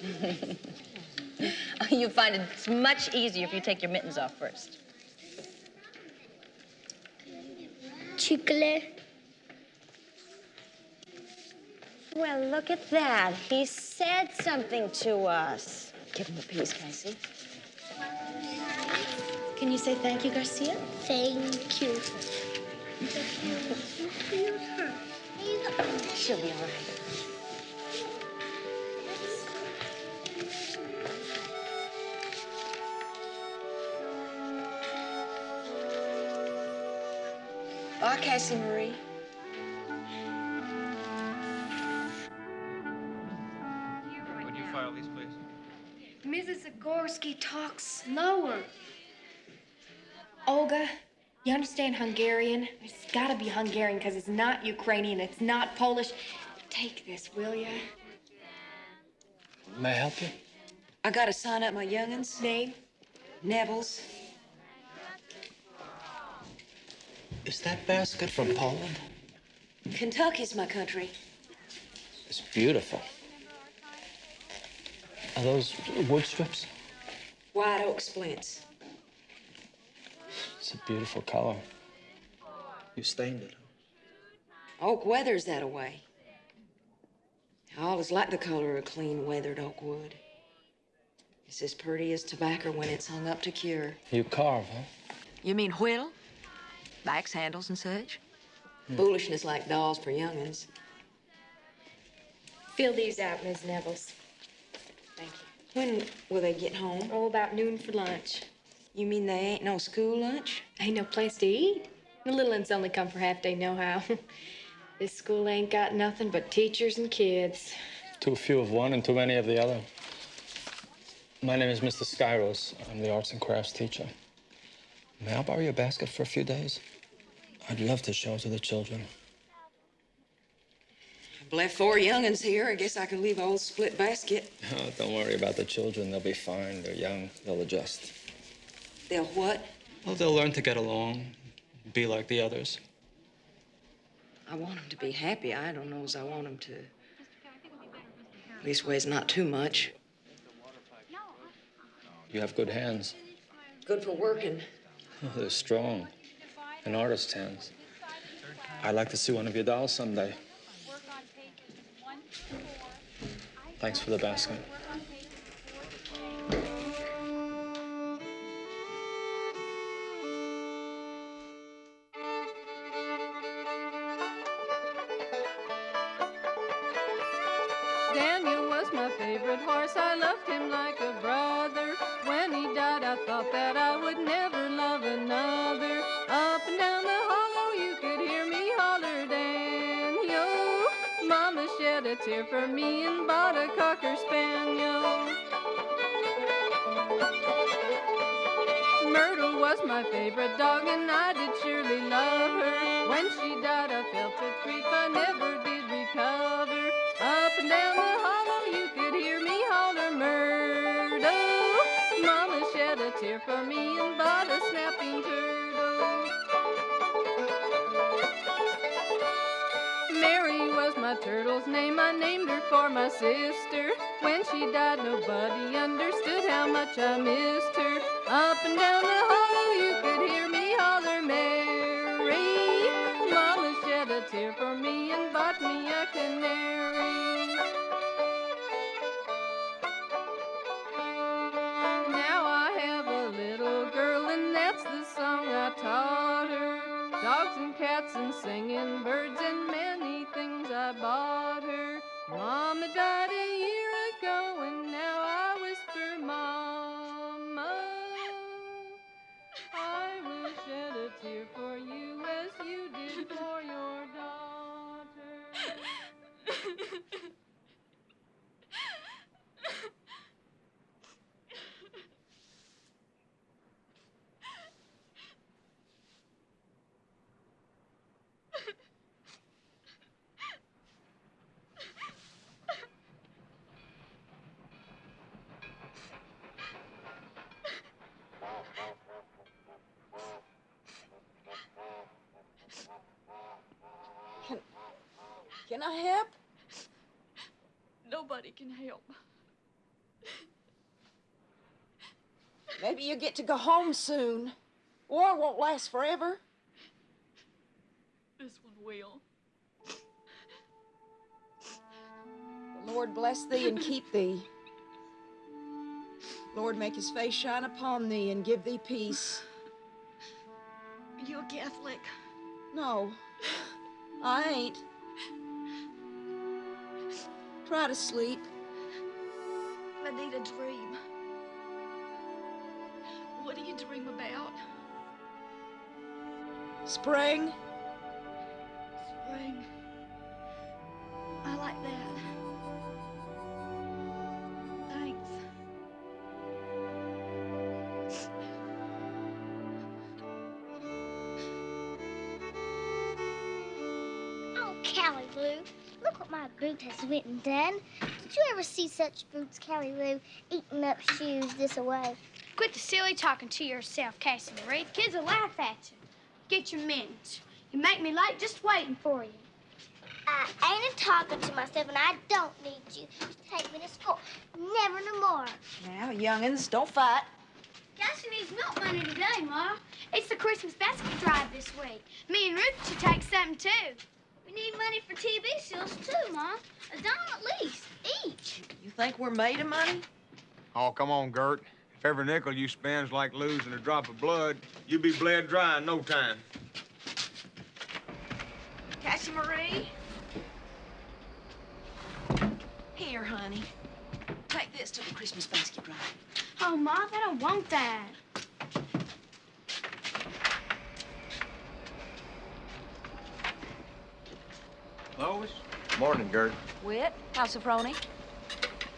you find it's much easier if you take your mittens off first. Chocolate. Well, look at that. He said something to us. Give him a piece, Casey. Can you say thank you, Garcia? Thank you. She'll be all right. Bye, Cassie Marie. Would you file these, please? Mrs. Zagorski talks slower. Olga, you understand Hungarian? It's gotta be Hungarian because it's not Ukrainian, it's not Polish. Take this, will you? May I help you? I gotta sign up my youngins. Name? Nevels. Is that basket from Poland? Kentucky's my country. It's beautiful. Are those wood strips? White oak splints. It's a beautiful color. You stained it. Oak weathers that away. All is like the color of clean weathered oak wood. It's as pretty as tobacco when it's hung up to cure. You carve, huh? You mean whittle? Axe handles and such? Hmm. Foolishness like dolls for young'uns. Fill these out, Miss Nevels. Thank you. When will they get home? Oh, about noon for lunch. You mean they ain't no school lunch? Ain't no place to eat. The little ones only come for half day, no how. this school ain't got nothing but teachers and kids. Too few of one and too many of the other. My name is Mr. Skyros. I'm the arts and crafts teacher. May I borrow your basket for a few days? I'd love to show it to the children. I've left four young'uns here. I guess I could leave a old split basket. Oh, don't worry about the children. They'll be fine. They're young. They'll adjust. They'll what? Well, they'll learn to get along, be like the others. I want them to be happy. I don't know as I want them to. Leastways, not too much. You have good hands. Good for working. Oh, they're strong. An artist's hands. I'd like to see one of your dolls someday. Thanks for the basket. My sister. When she died, nobody understood how much I missed can I help? Nobody can help. Maybe you get to go home soon. War won't last forever. This one will. The Lord bless thee and keep thee. Lord, make his face shine upon thee and give thee peace. Are you a Catholic? No, I ain't. Try to sleep. I need a dream. What do you dream about? Spring. What my boot has went and done. Did you ever see such boots, Callie Lou, eating up shoes this away? Quit the silly talking to yourself, Cassie Marie. The kids will laugh at you. Get your minutes. You make me late just waiting for you. I ain't a talking to myself, and I don't need you to take me to school. Never no more. Now, young'uns, don't fight. Cassie needs milk money today, Ma. It's the Christmas basket drive this week. Me and Ruth should take some, too. We need money for TV sales, too, Mom. A dime at least, each. You think we're made of money? Oh, come on, Gert. If every nickel you spend's like losing a drop of blood, you'll be bled dry in no time. Cassie Marie? Here, honey. Take this to the Christmas basket drive. Oh, Ma, I don't want that. Lois? Morning, Gert. Whit, how's Sophronie?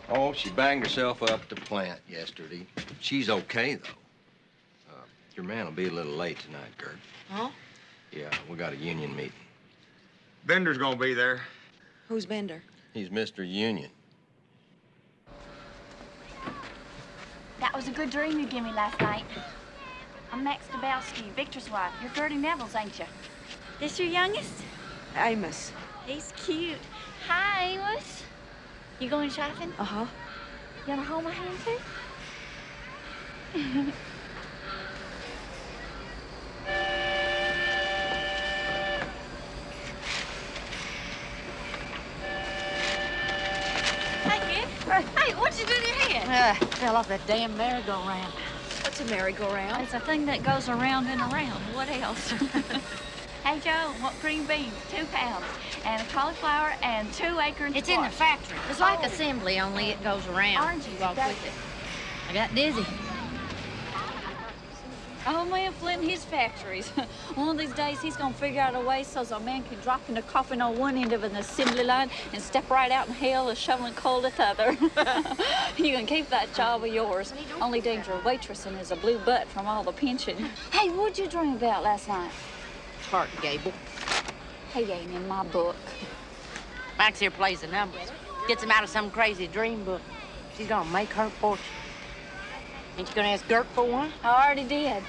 Oh, she banged herself up the plant yesterday. She's okay, though. Uh, your man will be a little late tonight, Gert. Huh? Yeah, we got a union meeting. Bender's gonna be there. Who's Bender? He's Mr. Union. That was a good dream you gave me last night. I'm Max Dabowski, Victor's wife. You're Gertie Nevels, ain't you? This your youngest? Amos. He's cute. Hi, Amos. You going shopping? Uh-huh. You wanna hold my hand, too? hey, kid. Hey, what'd you do to your head? Uh, fell off that damn merry-go-round. What's a merry-go-round? It's a thing that goes around and around. What else? Hey, Joe, what green beans? Two pounds. And a cauliflower and two acorns. It's in the factory. It's like oh. assembly, only it goes around. Orange juice, walk with it. I got dizzy. Oh, man, Flint, his factories. One of these days, he's gonna figure out a way so a man can drop in a coffin on one end of an assembly line and step right out in hell a shoveling coal at the other. you can keep that job of yours. Only danger of waitressing is a blue butt from all the pension. Hey, what'd you dream about last night? Clark Gable. He ain't in my book. Max here plays the numbers. Gets him out of some crazy dream book. She's gonna make her fortune. Ain't you gonna ask Gert for one? I already did.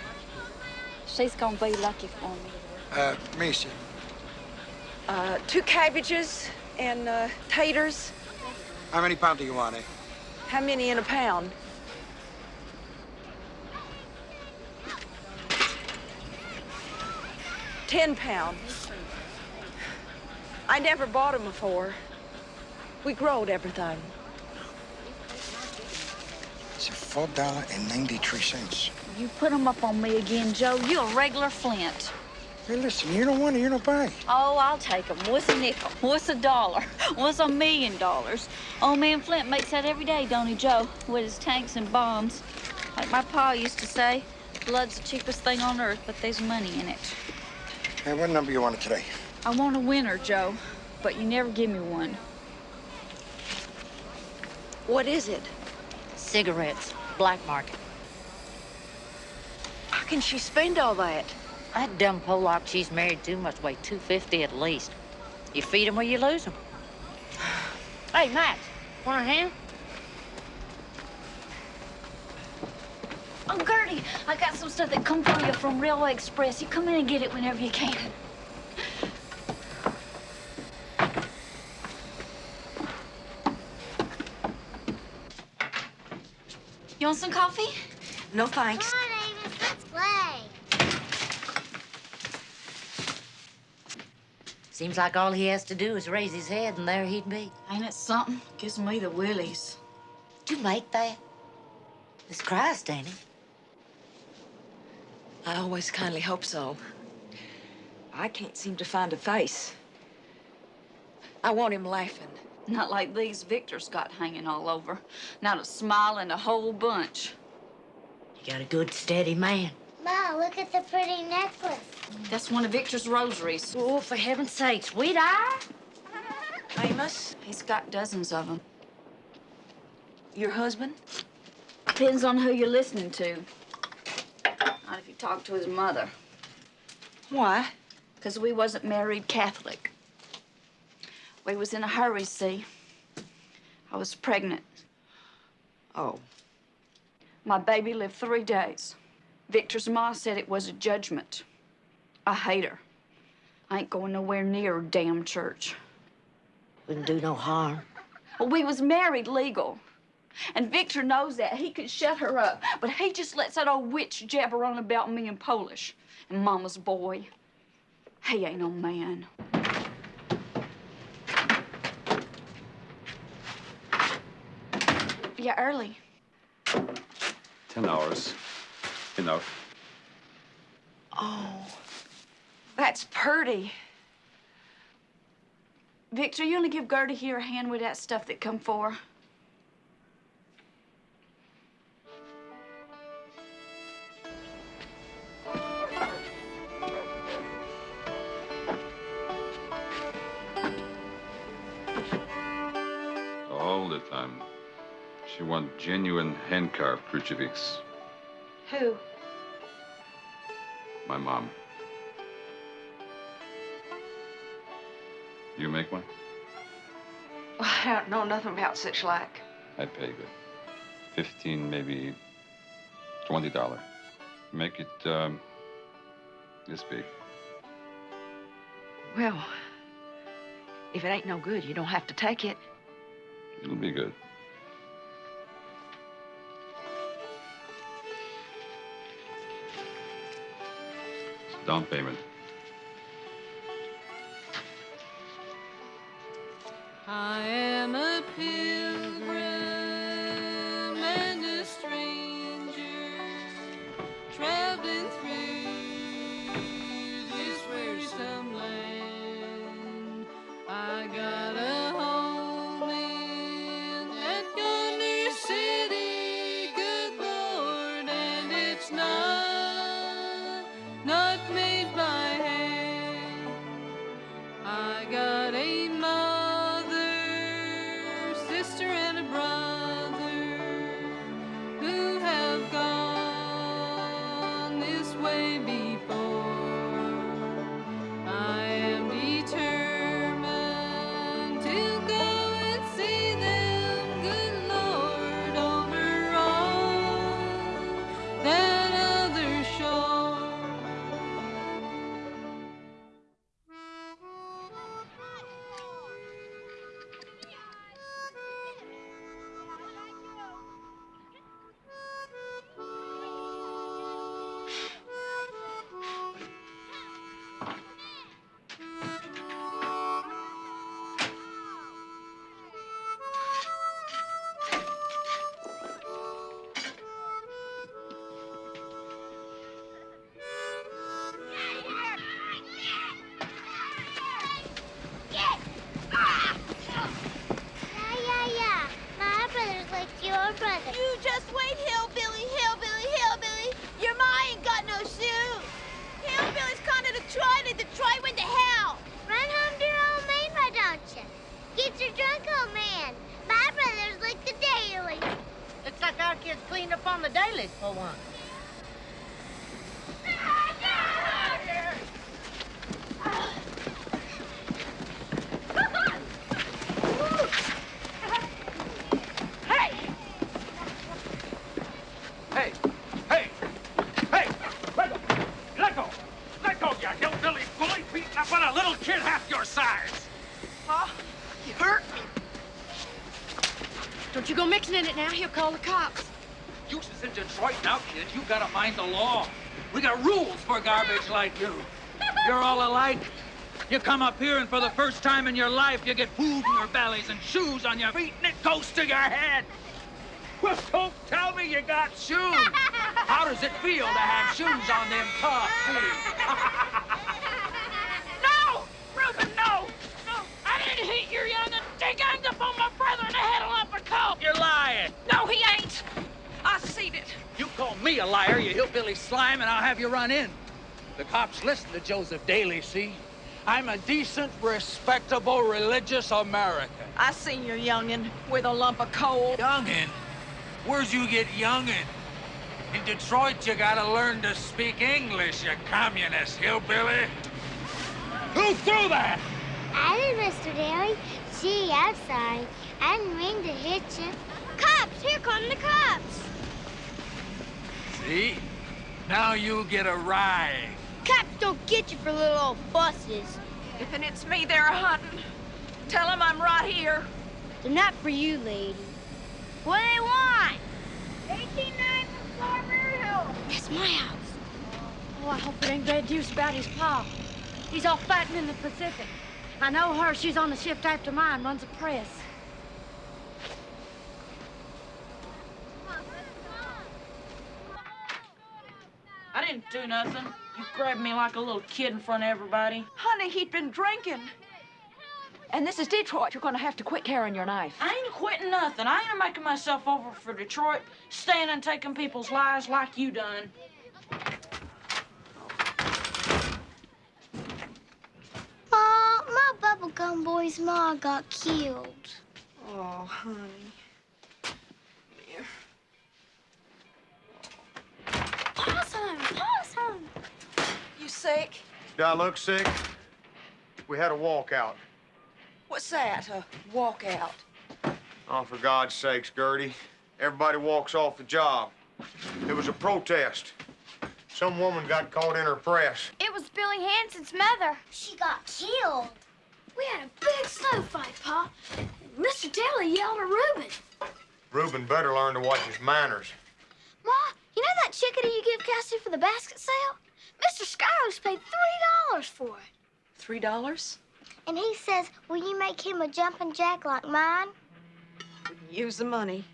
She's gonna be lucky for me. Uh, Misha. Uh, two cabbages and uh, taters. How many pounds do you want, eh? How many in a pound? Ten pound. I never bought 'em before. We growed everything. It's four dollar and ninety-three cents. You put 'em up on me again, Joe. You're a regular Flint. Hey, listen, you don't want it, you don't buy. Oh, I'll take 'em. What's a nickel? What's a dollar? What's a million dollars? Old man Flint makes that every day, don't he, Joe? With his tanks and bombs. Like my pa used to say, blood's the cheapest thing on earth, but there's money in it. Hey, what number you want today? I want a winner, Joe, but you never give me one. What is it? Cigarettes. Black market. How can she spend all that? That dumb Pollock she's married to must weigh 250 at least. You feed 'em or you lose 'em. Hey, Max, want a hand? Oh, Gertie, I got some stuff that come for you from Railway Express. You come in and get it whenever you can. You want some coffee? No thanks. Come on, Amos, let's play. Seems like all he has to do is raise his head and there he'd be. Ain't it something? Gives me the willies. Did you make that? It's Christ, ain't it? I always kindly hope so. I can't seem to find a face. I want him laughing. Not like these Victor's got hanging all over. Not a smile in a whole bunch. You got a good, steady man. Ma, look at the pretty necklace. That's one of Victor's rosaries. Oh, for heaven's sake, sweetheart. Amos, he's got dozens of them. Your husband? Depends on who you're listening to. Not talk to his mother. Why? Because we wasn't married Catholic. We was in a hurry, see. I was pregnant. Oh. My baby lived three days. Victor's ma said it was a judgment. I hate her. I ain't going nowhere near her damn church. Wouldn't do no harm. Well, we was married legal. And Victor knows that. He could shut her up. But he just lets that old witch jabber on about me in Polish. And Mama's boy. He ain't no man. Yeah, early. Ten hours. Enough. Oh, that's pretty. Victor, you only give Gertie here a hand with that stuff that come for her. Time. She want genuine hand-carved crucifix. Who? My mom. You make one? I don't know nothing about such like. I'd pay good. Fifteen, maybe twenty dollar. Make it um, this big. Well, if it ain't no good, you don't have to take it. It'll be good. Down payment. I am a pilgrim You gotta mind the law. We got rules for garbage like you. You're all alike. You come up here, and for the first time in your life, you get food in your bellies and shoes on your feet, and it goes to your head. Well, don't tell me you got shoes. How does it feel to have shoes on them tough feet? You hillbilly slime, and I'll have you run in. The cops listen to Joseph Daly, see? I'm a decent, respectable, religious American. I seen your young'un with a lump of coal. Youngin? Where's you get youngin? In Detroit, you gotta learn to speak English, you communist hillbilly. Who threw that? I did, Mr. Daly. Gee, I'm sorry. I didn't mean to hit you. Cops! Here come the cops! See? Now you get a ride. Cops don't get you for little old fusses. If it's me they're hunting, tell them I'm right here. They're not for you, lady. What do they want? 189 Hill. That's my house. Oh, I hope it ain't bad news about his pa. He's off fighting in the Pacific. I know her. She's on the shift after mine, runs a press. I didn't do nothing. You grabbed me like a little kid in front of everybody. Honey, he'd been drinking. And this is Detroit. You're gonna have to quit carrying your knife. I ain't quitting nothing. I ain't making myself over for Detroit, staying and taking people's lives like you done. Ma, my bubblegum boy's ma got killed. Oh, honey. Possum! Possum! You sick? Do I look sick? We had a walkout. What's that? A walkout? Oh, for God's sakes, Gertie. Everybody walks off the job. It was a protest. Some woman got caught in her press. It was Billy Hanson's mother. She got killed. We had a big snow fight, Pa. Mr. Daly yelled at Reuben. Reuben better learn to watch his manners. Ma, you know that chickadee you give Cassie for the basket sale? Mr. Skyros paid $3 for it. Three dollars? And he says, will you make him a jumping jack like mine? Use the money.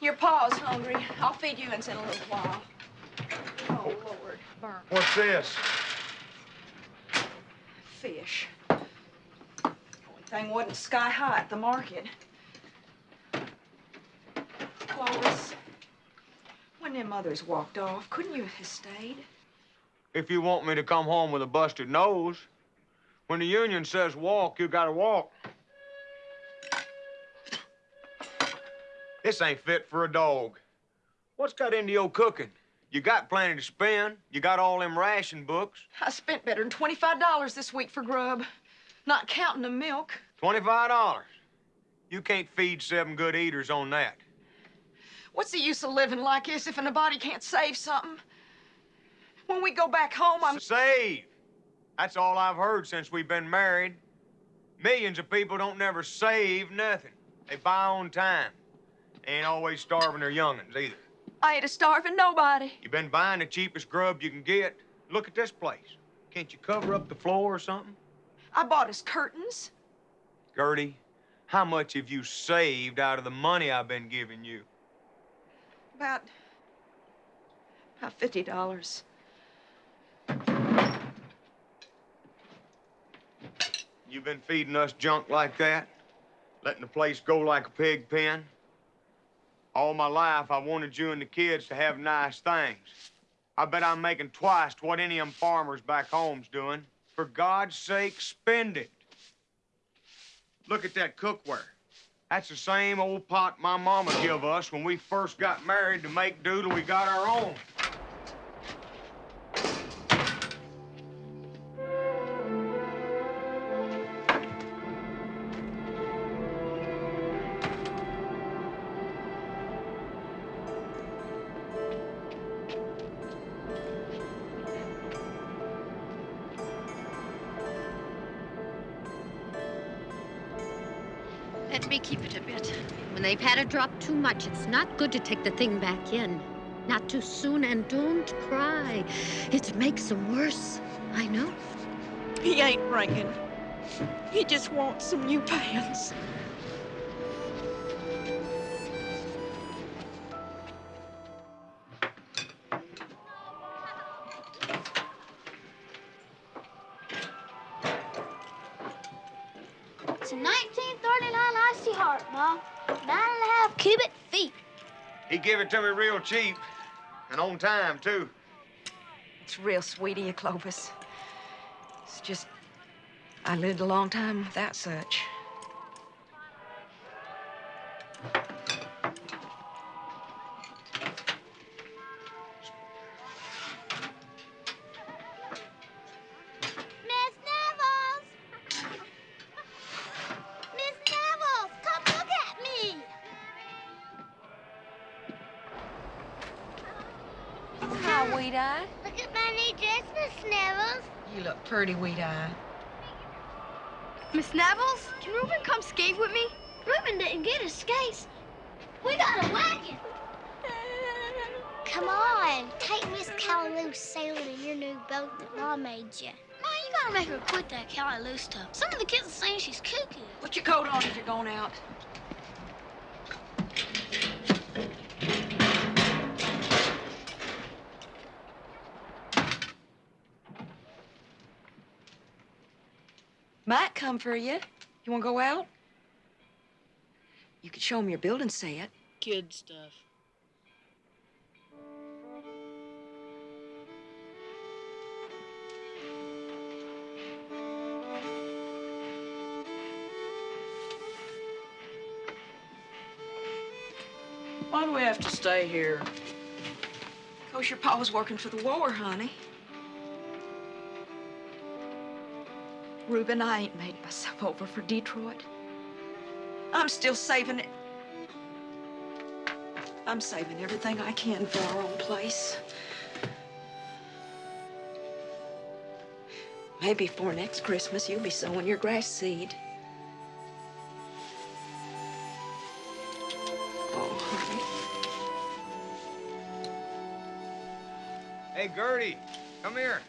Your pa's hungry. I'll feed you in a little while. Oh, Lord. Burn. What's this? Fish. Only thing wasn't sky high at the market. Clovis, when them others walked off, couldn't you have stayed? If you want me to come home with a busted nose, when the union says walk, you gotta walk. This ain't fit for a dog. What's got into your cooking? You got plenty to spend. You got all them ration books. I spent better than $25 this week for grub, not counting the milk. Twenty-five dollars. You can't feed seven good eaters on that. What's the use of living like this if nobody can't save something? When we go back home, I'm... Save. That's all I've heard since we've been married. Millions of people don't never save nothing. They buy on time. They ain't always starving their young'uns either. I ain't a starving nobody. You've been buying the cheapest grub you can get. Look at this place. Can't you cover up the floor or something? I bought us curtains. Gertie, how much have you saved out of the money I've been giving you? About... about $50. You've been feeding us junk like that? Letting the place go like a pig pen? All my life, I wanted you and the kids to have nice things. I bet I'm making twice what any of them farmers back home's doing. For God's sake, spend it. Look at that cookware. That's the same old pot my mama give us when we first got married to make do till we got our own. Drop too much, it's not good to take the thing back in. Not too soon, and don't cry. It makes them worse. I know. He ain't bringing. He just wants some new pants. It to me real cheap and on time, too. It's real sweet of you, Clovis. It's just, I lived a long time without such. You look pretty, Wheateye. Miss Nevels, can Reuben come skate with me? Reuben didn't get his skates. We got a wagon. Come on, take Miss Callie Lou sailing in your new boat that Ma made you. Ma, you gotta make her quit that Callie Lou stuff. Some of the kids are saying she's cuckoo. Put your coat on if you're going out. Might come for you. You want to go out? You could show him your building set. Kid stuff. Why do we have to stay here? Because your pa was working for the war, honey. Reuben, I ain't made myself over for Detroit. I'm still saving it. I'm saving everything I can for our own place. Maybe for next Christmas you'll be sowing your grass seed. Oh. Hey, Gertie, come here.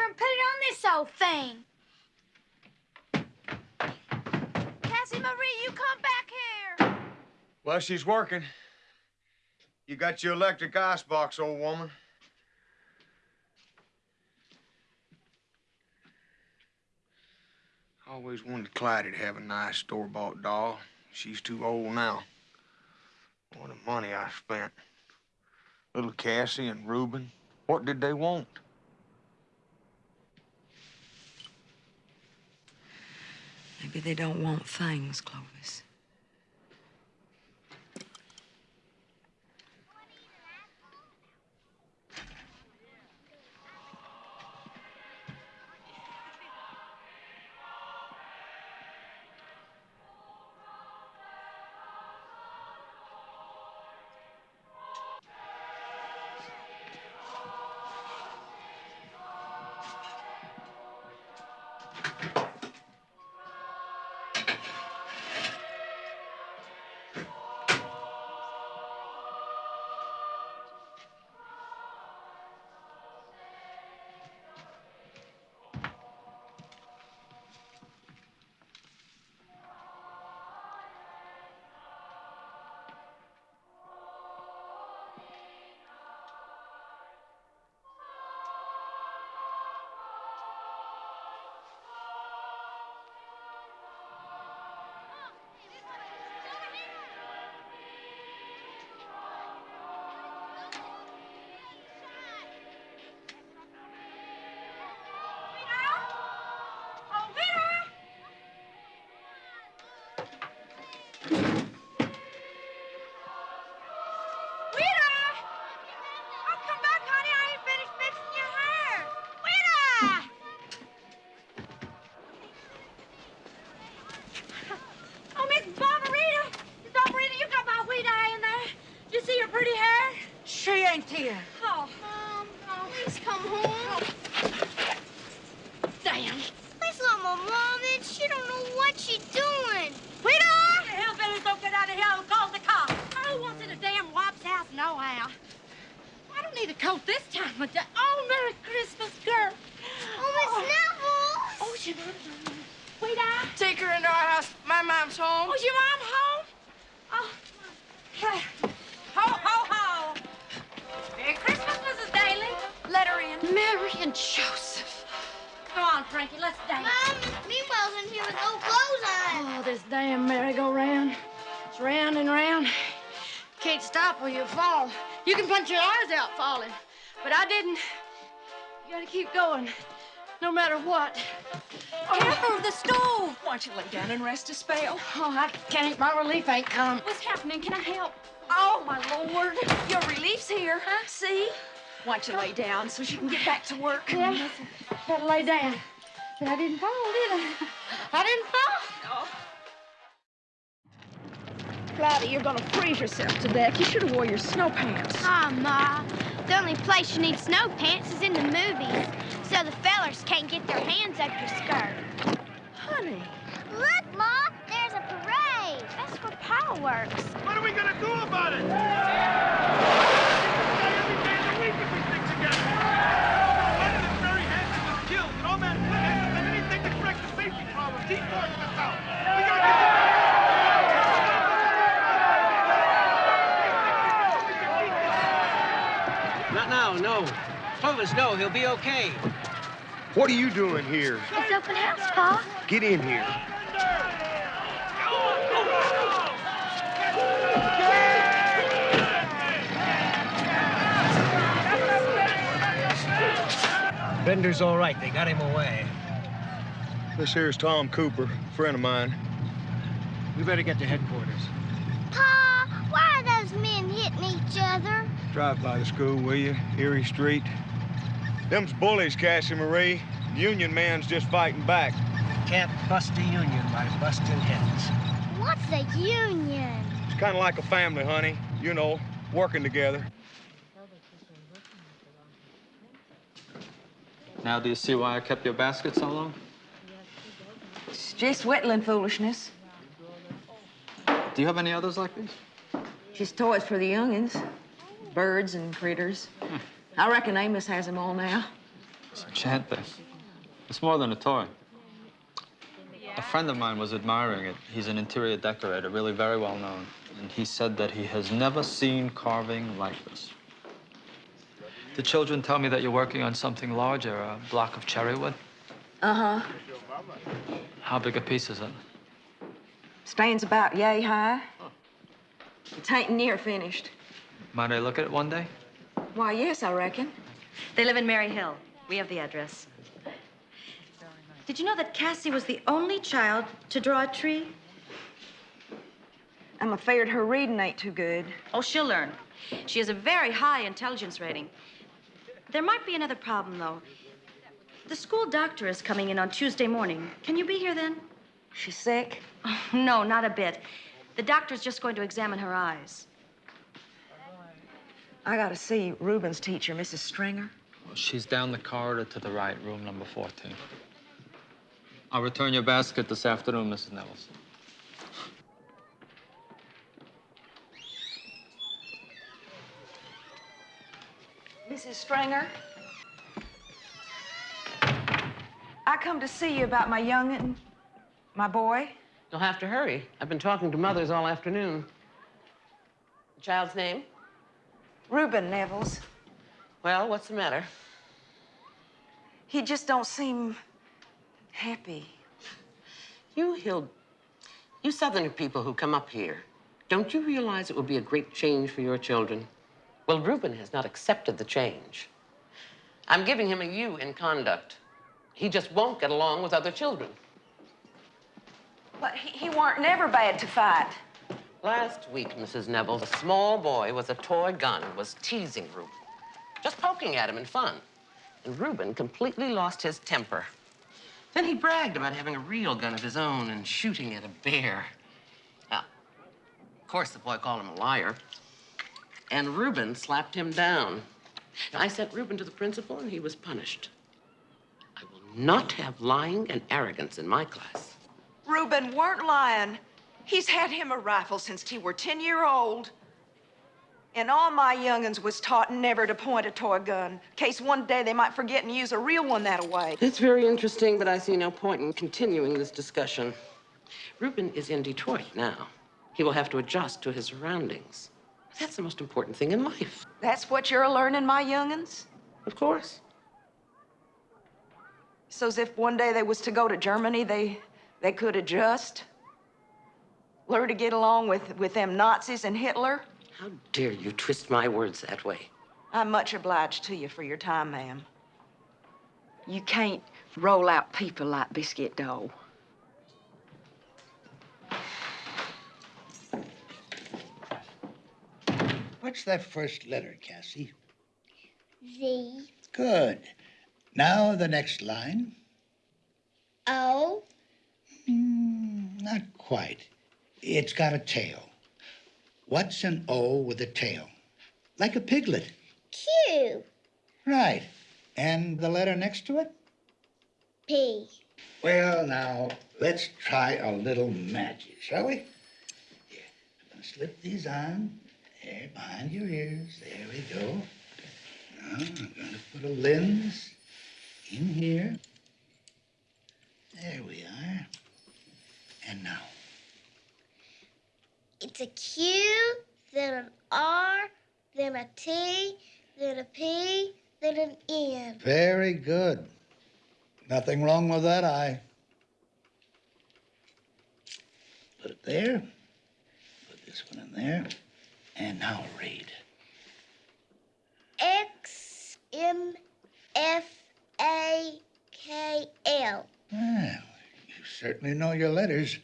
And put it on this old thing. Cassie Marie, you come back here. Well, she's working. You got your electric icebox, old woman. I always wanted Clyde to have a nice store-bought doll. She's too old now. All the money I spent. Little Cassie and Reuben, what did they want? Maybe they don't want things, Clovis. Matter what. Careful of the stove. Why don't you lay down and rest a spell? Oh, I can't. My relief ain't come. What's happening? Can I help? Oh, my Lord. Your relief's here, huh? See? Why don't you lay down so she can get back to work? Yeah, better lay down. But I didn't fall, did I? I didn't fall. Cloudy, you're gonna freeze yourself to death. You should have wore your snow pants. Ah, Ma. The only place you need snow pants is in the movies, so the fellers can't get their hands up your skirt. Honey. Look, Ma, there's a parade. That's for Power Works. What are we gonna do about it? Every day of the week if we stick together. One very handsome was killed, and all man hasn't anything to correct the safety problems. He's sorting this out. We gotta get Not now, no. Clovis, no, he'll be okay. What are you doing here? It's open house, Pa. Get in here. Bender's all right. They got him away. This here's Tom Cooper, friend of mine. We better get to headquarters. Pa, why are those men hitting each other? Drive by the school, will you? Erie Street. Them's bullies, Cassie Marie. Union man's just fighting back. Can't bust a union by busting heads. What's a union? It's kind of like a family, honey. You know, working together. Now, do you see why I kept your basket so long? It's just whittling foolishness. Do you have any others like these? Just toys for the youngins. Birds and critters. Hmm. I reckon Amos has them all now. It's enchanting. It's more than a toy. A friend of mine was admiring it. He's an interior decorator, really very well known. And he said that he has never seen carving like this. The children tell me that you're working on something larger, a block of cherry wood. Uh-huh. How big a piece is it? Stands about yay high. It ain't near finished. Might I look at it one day? Why, yes, I reckon. They live in Merry Hill. We have the address. Did you know that Cassie was the only child to draw a tree? I'm afraid her reading ain't too good. Oh, she'll learn. She has a very high intelligence rating. There might be another problem, though. The school doctor is coming in on Tuesday morning. Can you be here then? She's sick? Oh, no, not a bit. The doctor's just going to examine her eyes. I gotta see Reuben's teacher, Mrs. Stringer. Well, She's down the corridor to the right, room number 14. I'll return your basket this afternoon, Mrs. Nevels. Mrs. Stringer? I come to see you about my young'un, my boy. You'll have to hurry. I've been talking to mothers all afternoon. The child's name? Reuben Nevels. Well, what's the matter? He just don't seem happy. You Hill, you Southerner people who come up here, don't you realize it would be a great change for your children? Well, Reuben has not accepted the change. I'm giving him a U in conduct. He just won't get along with other children. But he, he weren't never bad to fight. Last week, Mrs. Nevels, a small boy with a toy gun was teasing Reuben, just poking at him in fun. And Reuben completely lost his temper. Then he bragged about having a real gun of his own and shooting at a bear. Now, of course, the boy called him a liar. And Reuben slapped him down. I sent Reuben to the principal, and he was punished. I will not have lying and arrogance in my class. Reuben weren't lying. He's had him a rifle since he were 10 year old. And all my young'uns was taught never to point a toy gun, in case one day they might forget and use a real one that way. It's very interesting, but I see no point in continuing this discussion. Reuben is in Detroit now. He will have to adjust to his surroundings. That's the most important thing in life. That's what you're learning, my young'uns? Of course. So's if one day they was to go to Germany, they they could adjust? Learn to get along with, with them Nazis and Hitler? How dare you twist my words that way? I'm much obliged to you for your time, ma'am. You can't roll out people like biscuit dough. What's that first letter, Cassie? Z Good. Now the next line. O Mm, not quite. It's got a tail. What's an O with a tail? Like a piglet. Q Right. And the letter next to it? P. Well, now, let's try a little magic, shall we? Here, I'm going to slip these on. There, behind your ears. There we go. Now, I'm going to put a lens in here. There we are. And now, It's a Q, then an R, then a T, then a P, then an N. very good. Nothing wrong with that eye. Put it there. Put this one in there. And now read. X M F A K L. Well, you certainly know your letters.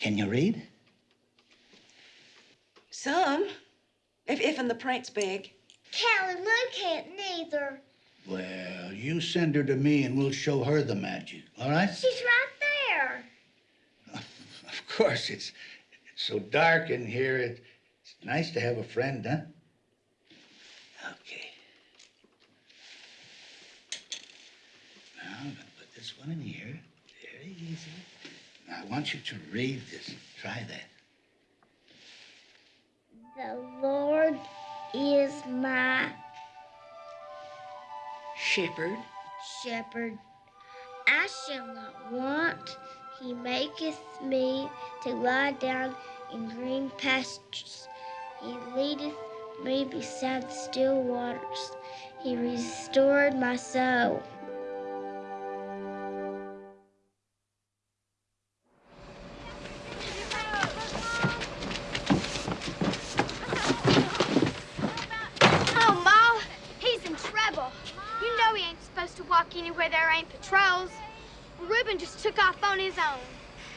Can you read? Some. If, if in the print's big. Callie Lou can't neither. Well, you send her to me and we'll show her the magic, all right? She's right there. Of course, it's, it's so dark in here. It, it's nice to have a friend, huh? Okay. Now I'm gonna put this one in here. Very easy. Now I want you to read this. Try that. The Lord is my Shepherd. shepherd. I shall not want. He maketh me to lie down in green pastures. He leadeth me beside still waters. He restored my soul. His own.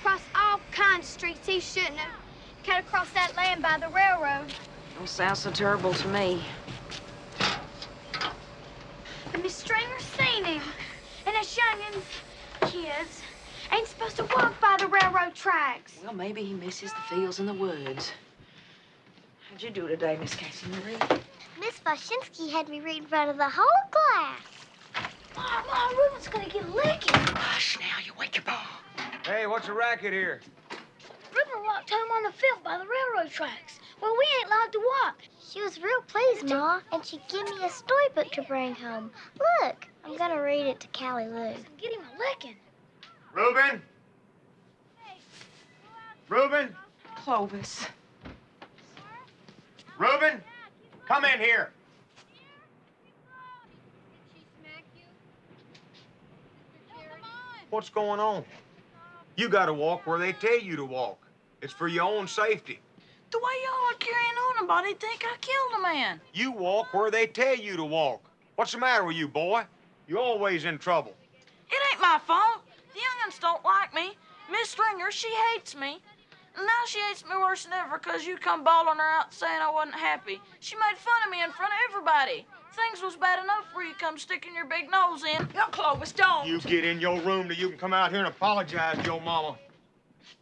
Crossed all kinds of streets he shouldn't have. Cut across that land by the railroad. Don't sound so terrible to me. And Miss Stringer's seen him. And us youngins, kids, ain't supposed to walk by the railroad tracks. Well, maybe he misses the fields and the woods. How'd you do today, Miss Cassie Marie? Miss Washinsky had me read in front of the whole class. Ma, Ma, Reuben's gonna get licked. Hush now, you wake your pa. Hey, what's the racket here? Reuben walked home on the field by the railroad tracks. Well, we ain't allowed to walk. She was real pleased, Ma, and she gave me a storybook to bring home. Look, I'm gonna read it to Callie Lou. Get him a licking. Reuben? Reuben? Clovis. Reuben? Come in here. What's going on? You gotta walk where they tell you to walk. It's for your own safety. The way y'all are carrying on about it, think I killed a man. You walk where they tell you to walk. What's the matter with you, boy? You're always in trouble. It ain't my fault. The young'uns don't like me. Miss Stringer, she hates me. And now she hates me worse than ever because you come bawling her out saying I wasn't happy. She made fun of me in front of everybody things was bad enough for you come sticking your big nose in. No, Clovis, don't. You get in your room till you can come out here and apologize to your mama.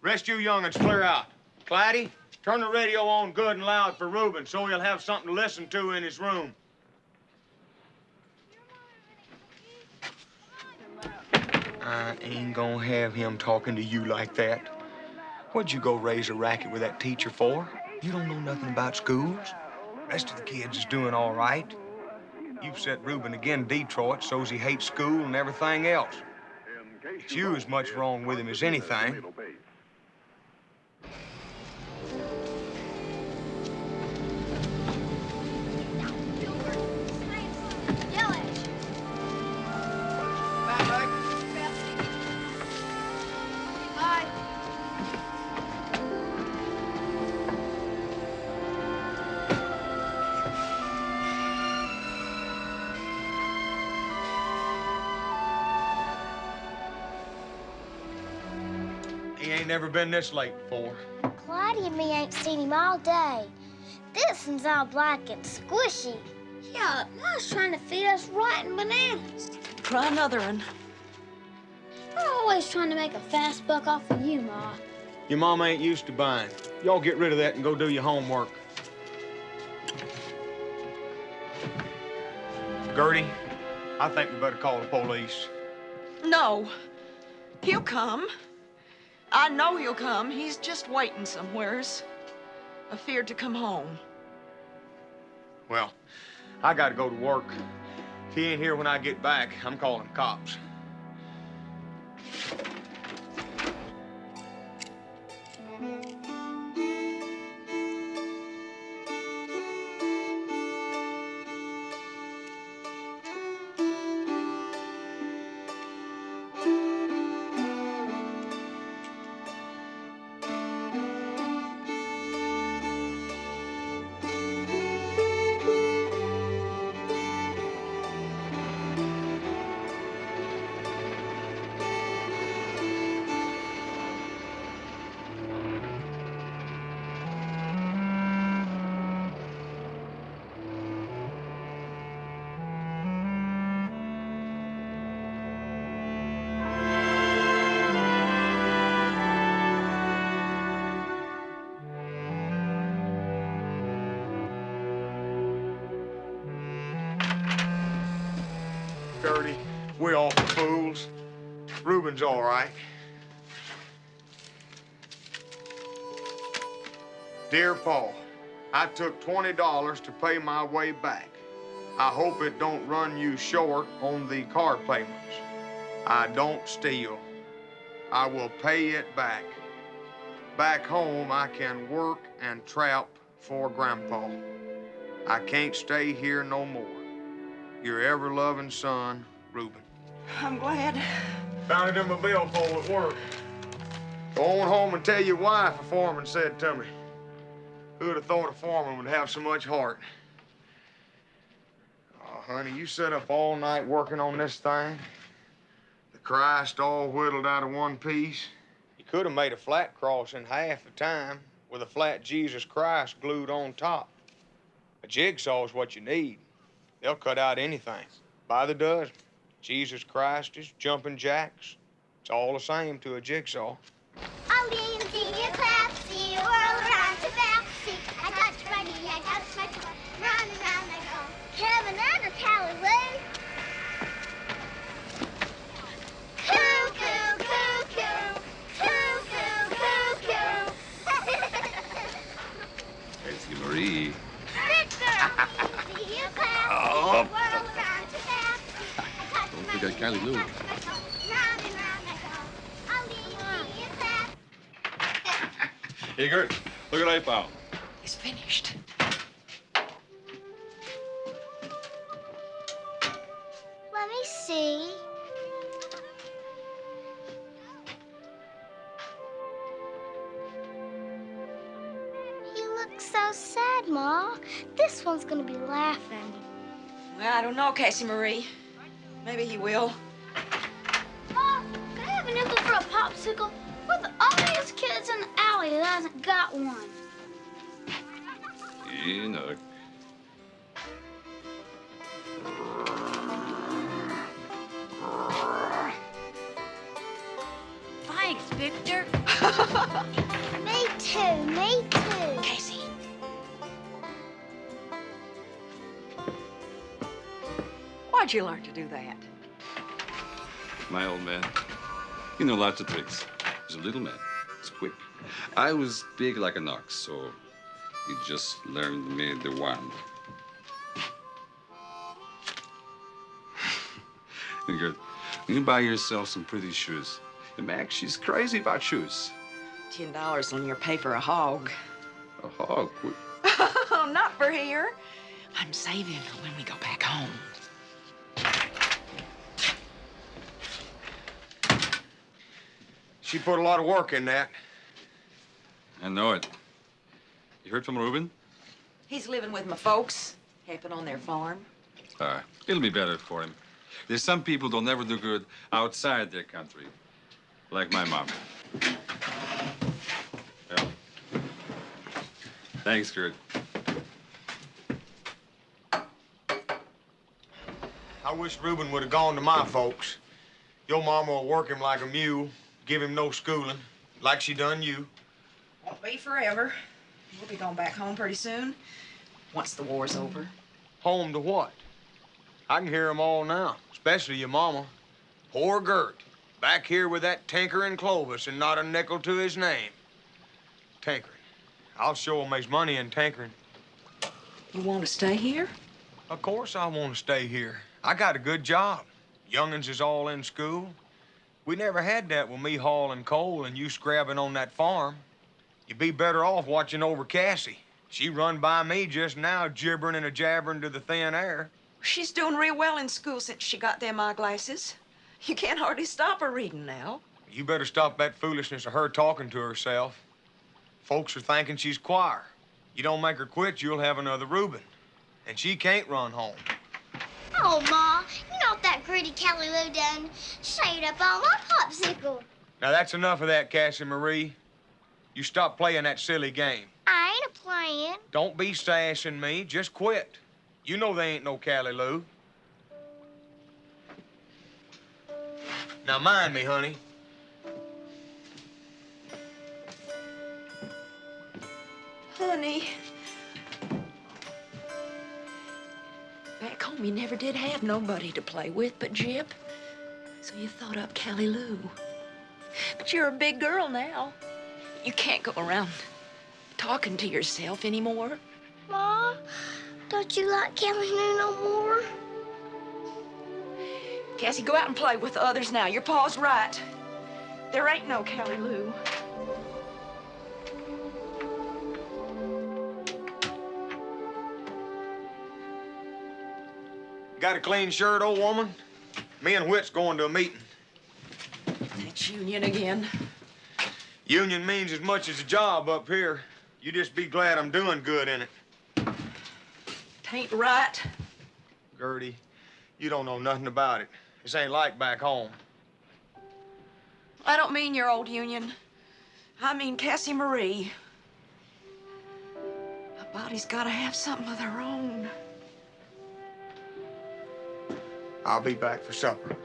Rest you young'uns clear out. Clyde, turn the radio on good and loud for Reuben so he'll have something to listen to in his room. I ain't gonna have him talking to you like that. What'd you go raise a racket with that teacher for? You don't know nothing about schools. The rest of the kids is doing all right. You've set Reuben again Detroit so's he hates school and everything else. It's you as much wrong with him as anything. Never been this late before. Clyde and me ain't seen him all day. This one's all black and squishy. Yeah, Ma's trying to feed us rotten bananas. Try another one. We're always trying to make a fast buck off of you, Ma. Your mama ain't used to buying. Y'all get rid of that and go do your homework. Gertie, I think we better call the police. No. He'll come. I know he'll come. He's just waiting somewheres. Afeared to come home. Well, I gotta go to work. If he ain't here when I get back, I'm calling cops. We all fools. Reuben's all right. Dear Paul, I took $20 to pay my way back. I hope it don't run you short on the car payments. I don't steal. I will pay it back. Back home, I can work and trap for Grandpa. I can't stay here no more. Your ever-loving son, Reuben. I'm glad. Found it in my billfold at work. Go on home and tell your wife, a foreman said to me. Who'd have thought a foreman would have so much heart? Oh, honey, you sat up all night working on this thing. The Christ all whittled out of one piece. You could have made a flat cross in half the time with a flat Jesus Christ glued on top. A jigsaw's what you need. They'll cut out anything. By the dozen. Jesus Christ is jumping jacks. It's all the same to a jigsaw. Oh, Lindsay, you classy. Hey, Gert, look what I found. He's finished. Let me see. You look so sad, Ma. This one's gonna be laughing. Well, I don't know, Cassie Marie. Maybe he will. Ma, can I have a nickel for a popsicle? We're the only kids in the alley that hasn't got one. Enoch. Thanks, Victor. Me too, me too. Casey. Why'd you learn to do that? My old man. You know lots of tricks. He's a little man. He's quick. I was big like an ox, so he just learned me the wand. And Gert, you buy yourself some pretty shoes. And Mac, she's crazy about shoes. Ten dollars on your pay for a hog. A hog? Oh, not for here. I'm saving for when we go back home. She put a lot of work in that. I know it. You heard from Reuben? He's living with my folks, helping on their farm. Uh, it'll be better for him. There's some people don't never do good outside their country, like my mom. Well, thanks, Gert. I wish Reuben would have gone to my folks. Your mama will work him like a mule, give him no schooling, like she done you. Won't be forever. We'll be going back home pretty soon, once the war's over. Home to what? I can hear 'em all now, especially your mama. Poor Gert, back here with that tinkering Clovis and not a nickel to his name. Tinkering. I'll show him his money in tinkering. You want to stay here? Of course I want to stay here. I got a good job. Young'uns is all in school. We never had that with me hauling coal and you scrabbing on that farm. You'd be better off watching over Cassie. She run by me just now, gibbering and a jabbering to the thin air. She's doing real well in school since she got them eyeglasses. You can't hardly stop her reading now. You better stop that foolishness of her talking to herself. Folks are thinking she's choir. You don't make her quit, you'll have another Reuben. And she can't run home. Oh, Ma, you know what that greedy Callie Lou done? Shade up all my popsicle. Now that's enough of that, Cassie Marie. You stop playing that silly game. I ain't a playing. Don't be sassing me, just quit. You know they ain't no Callie Lou. Now mind me, honey. Honey. Back home, you never did have nobody to play with but Jip. So you thought up Callie Lou. But you're a big girl now. You can't go around talking to yourself anymore. Ma, don't you like Callie Lou no more? Cassie, go out and play with the others now. Your pa's right. There ain't no Callie Lou. Got a clean shirt, old woman? Me and Whit's going to a meeting. That's Union again. Union means as much as a job up here. You just be glad I'm doing good in it. Tain't right. Gertie, you don't know nothing about it. This ain't like back home. I don't mean your old Union. I mean Cassie Marie. A body's gotta have something of their own. I'll be back for supper.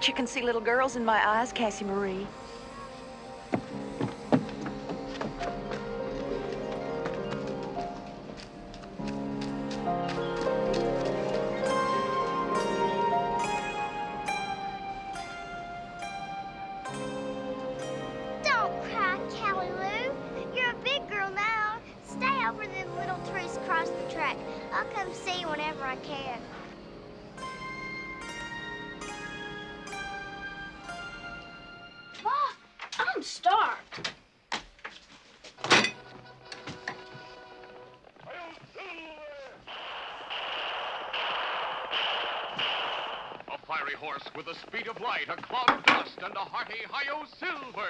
Bet you can see little girls in my eyes, Cassie Marie. Dust, and hi-yo silver.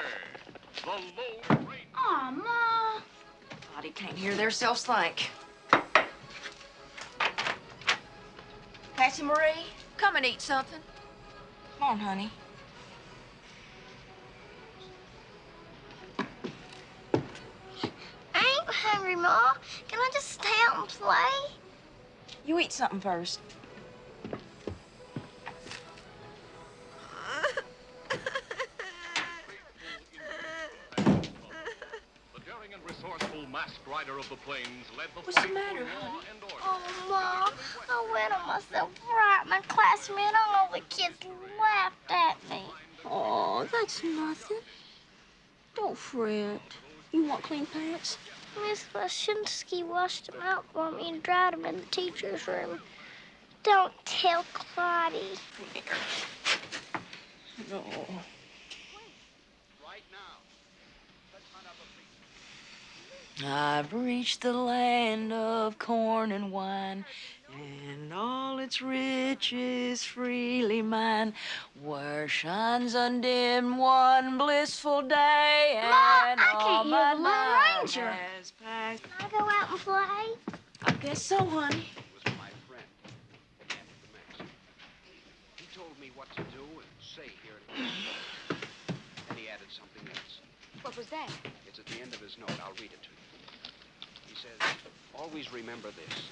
The low rate. Aw, Ma. Body can't hear theirselves think. Cassie Marie, come and eat something. Come on, honey. I ain't hungry, Ma. Can I just stay out and play? You eat something first. What's the matter, honey? Oh, Mom, I wet on myself right. My classmate, all the kids laughed at me. Oh, that's nothing. Don't fret. You want clean pants? Miss Lashinsky washed them out for me and dried them in the teacher's room. Don't tell Clytie. No. I've reached the land of corn and wine, and all its riches freely mine, where shines undimmed one blissful day, And Ma, and I can't hear my the Lone Ranger. Can I go out and play? I guess so, honey. was my friend at the. He told me what to do and say here at the Then he added something else. What was that? It's at the end of his note. I'll read it to you. He says, always remember this.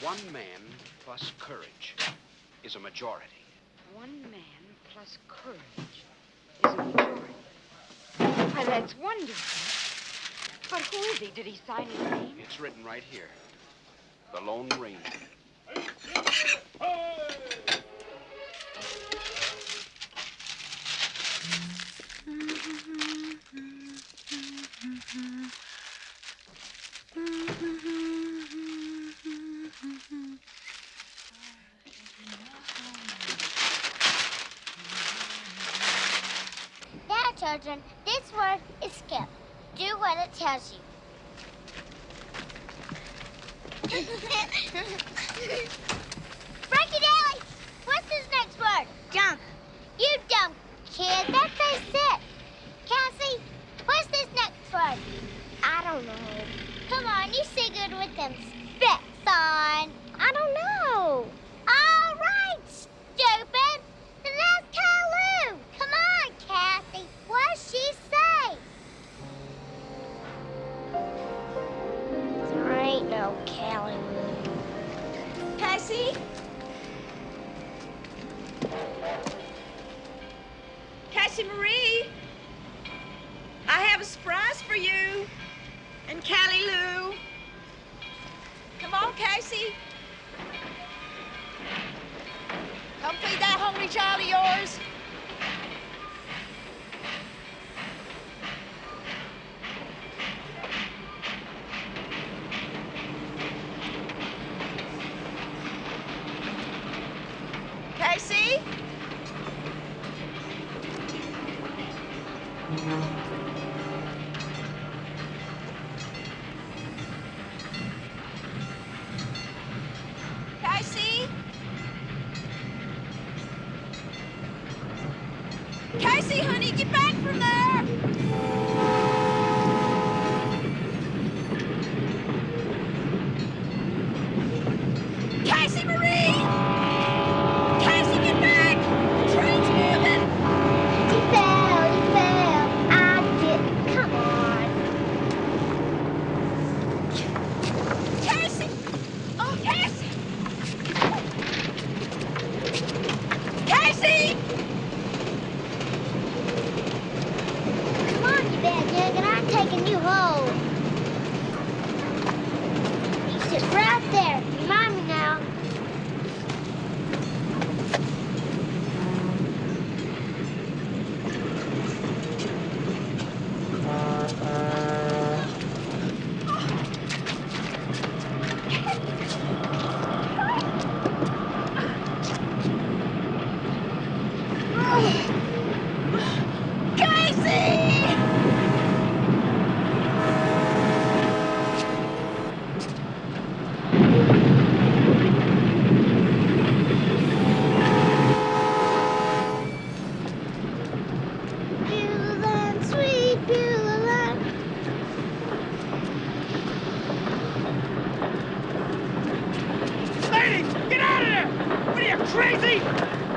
One man plus courage is a majority. One man plus courage is a majority. Why, that's wonderful. But who is he? Did he sign his name? It's written right here. The Lone Ranger. Now, children, this word is skip. Do what it tells you. Frankie Daly, what's this next word? Jump. You dumb kid. That's what I said. Cassie, what's this next word? I don't know. Come on, you say good with them specs on. I don't know. crazy?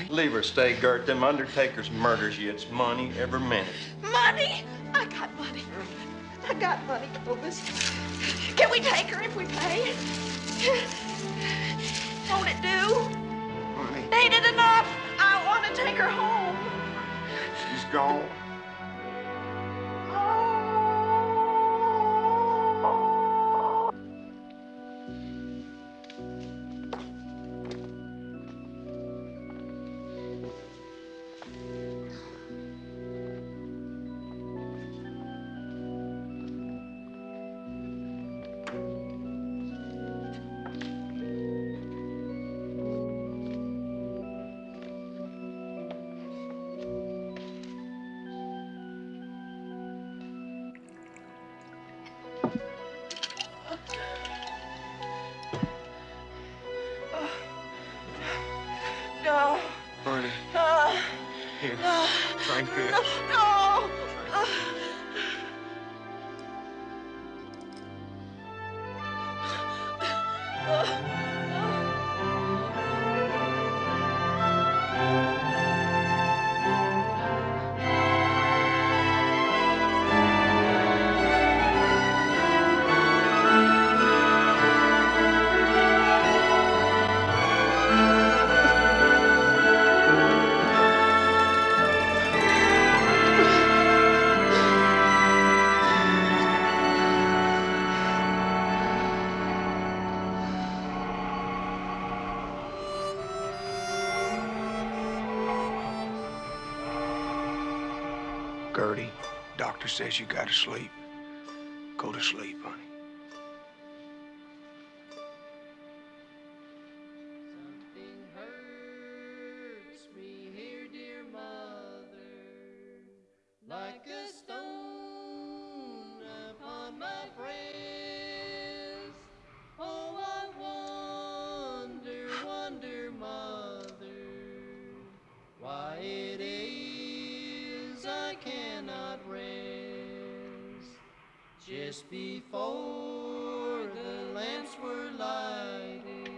right? Leave her, stay, Gert. Them undertakers murders you. It's money every minute. Money? I got money. I got money, Clovis. Can we take her if we pay? Won't it do? Money. Ain't it enough? I want to take her home. She's gone. says you gotta sleep. Just before the lamps were lighted,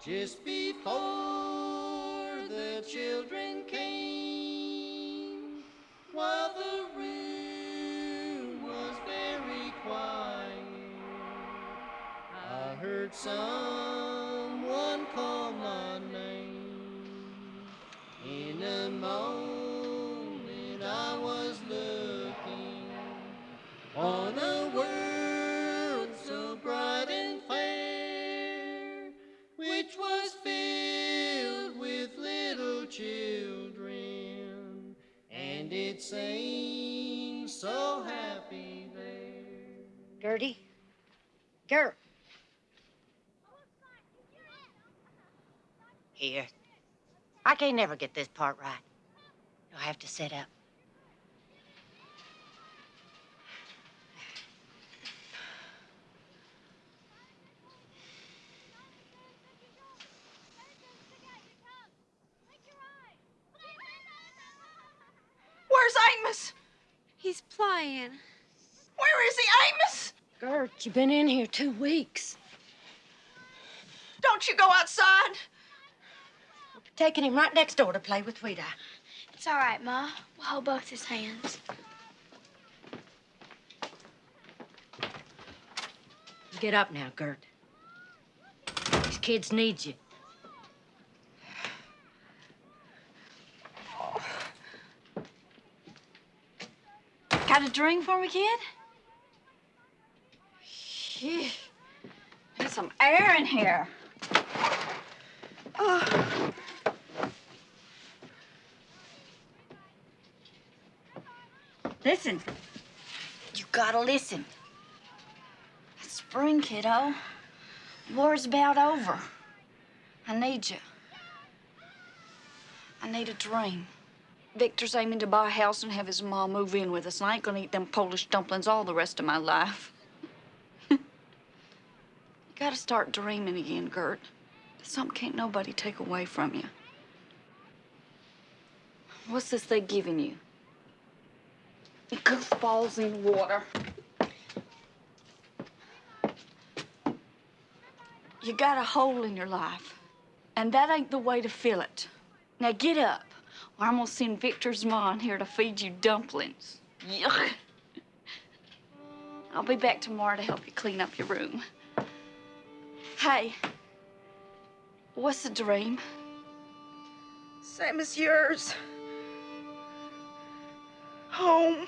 just before the children came, while the room was very quiet, I heard some. I can't never get this part right. I have to set up. Where's Amos? He's playing. Where is he, Amos? Gert, you've been in here two weeks. Don't you go outside? Taking him right next door to play with Rita. It's all right, Ma. We'll hold both his hands. Get up now, Gert. These kids need you. Got a drink for me, kid? Phew. There's some air in here. Oh. Listen. You gotta listen. It's spring, kiddo. War's about over. I need you. I need a dream. Victor's aiming to buy a house and have his mom move in with us, and I ain't gonna eat them Polish dumplings all the rest of my life. you gotta start dreaming again, Gert. Something can't nobody take away from you. What's this they giving you? Goofballs in water. You got a hole in your life, and that ain't the way to fill it. Now get up, or I'm gonna send Victor's mom here to feed you dumplings. Yuck. I'll be back tomorrow to help you clean up your room. Hey, what's the dream? Same as yours. Home.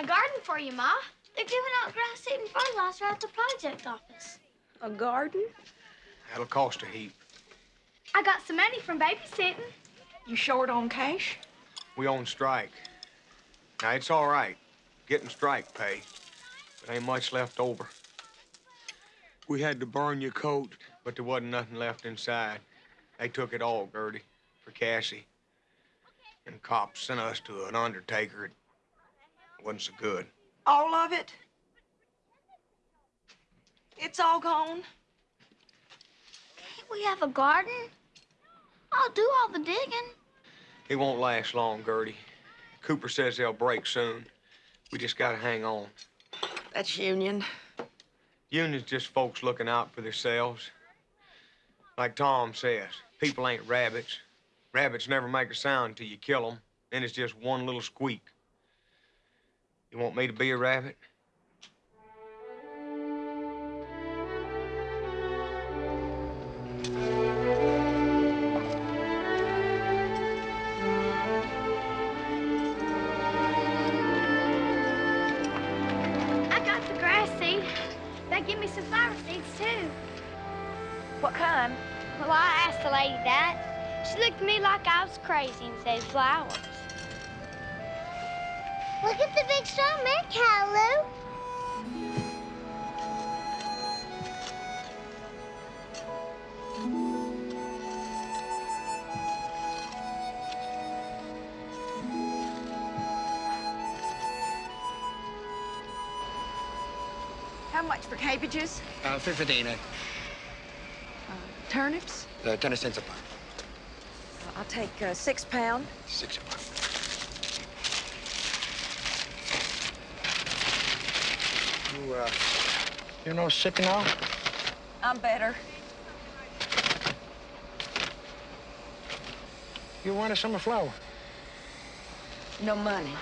A garden for you, Ma. They're giving out grass seed and fertilizer at the project office. A garden? That'll cost a heap. I got some money from babysitting. You short on cash? We on strike. Now, it's all right. Getting strike pay. But ain't much left over. We had to burn your coat, but there wasn't nothing left inside. They took it all, Gertie, for Cassie. And cops sent us to an undertaker. It wasn't so good. All of it? It's all gone? Can't we have a garden? I'll do all the digging. It won't last long, Gertie. Cooper says they'll break soon. We just gotta hang on. That's Union. Union's just folks looking out for themselves. Like Tom says, people ain't rabbits. Rabbits never make a sound till you kill them. Then it's just one little squeak. You want me to be a rabbit? I got the grass seed. They give me some flower seeds, too. What kind? Well, I asked the lady that. She looked at me like I was crazy and said flowers. Look at the big snowman, Callie. How much for cabbages? Uh, 15, uh, Turnips? uh, 10 cents a pound. I'll take uh, six pound. Six a pound. You, uh, you know sick now? I'm better. You want a summer flower? No money.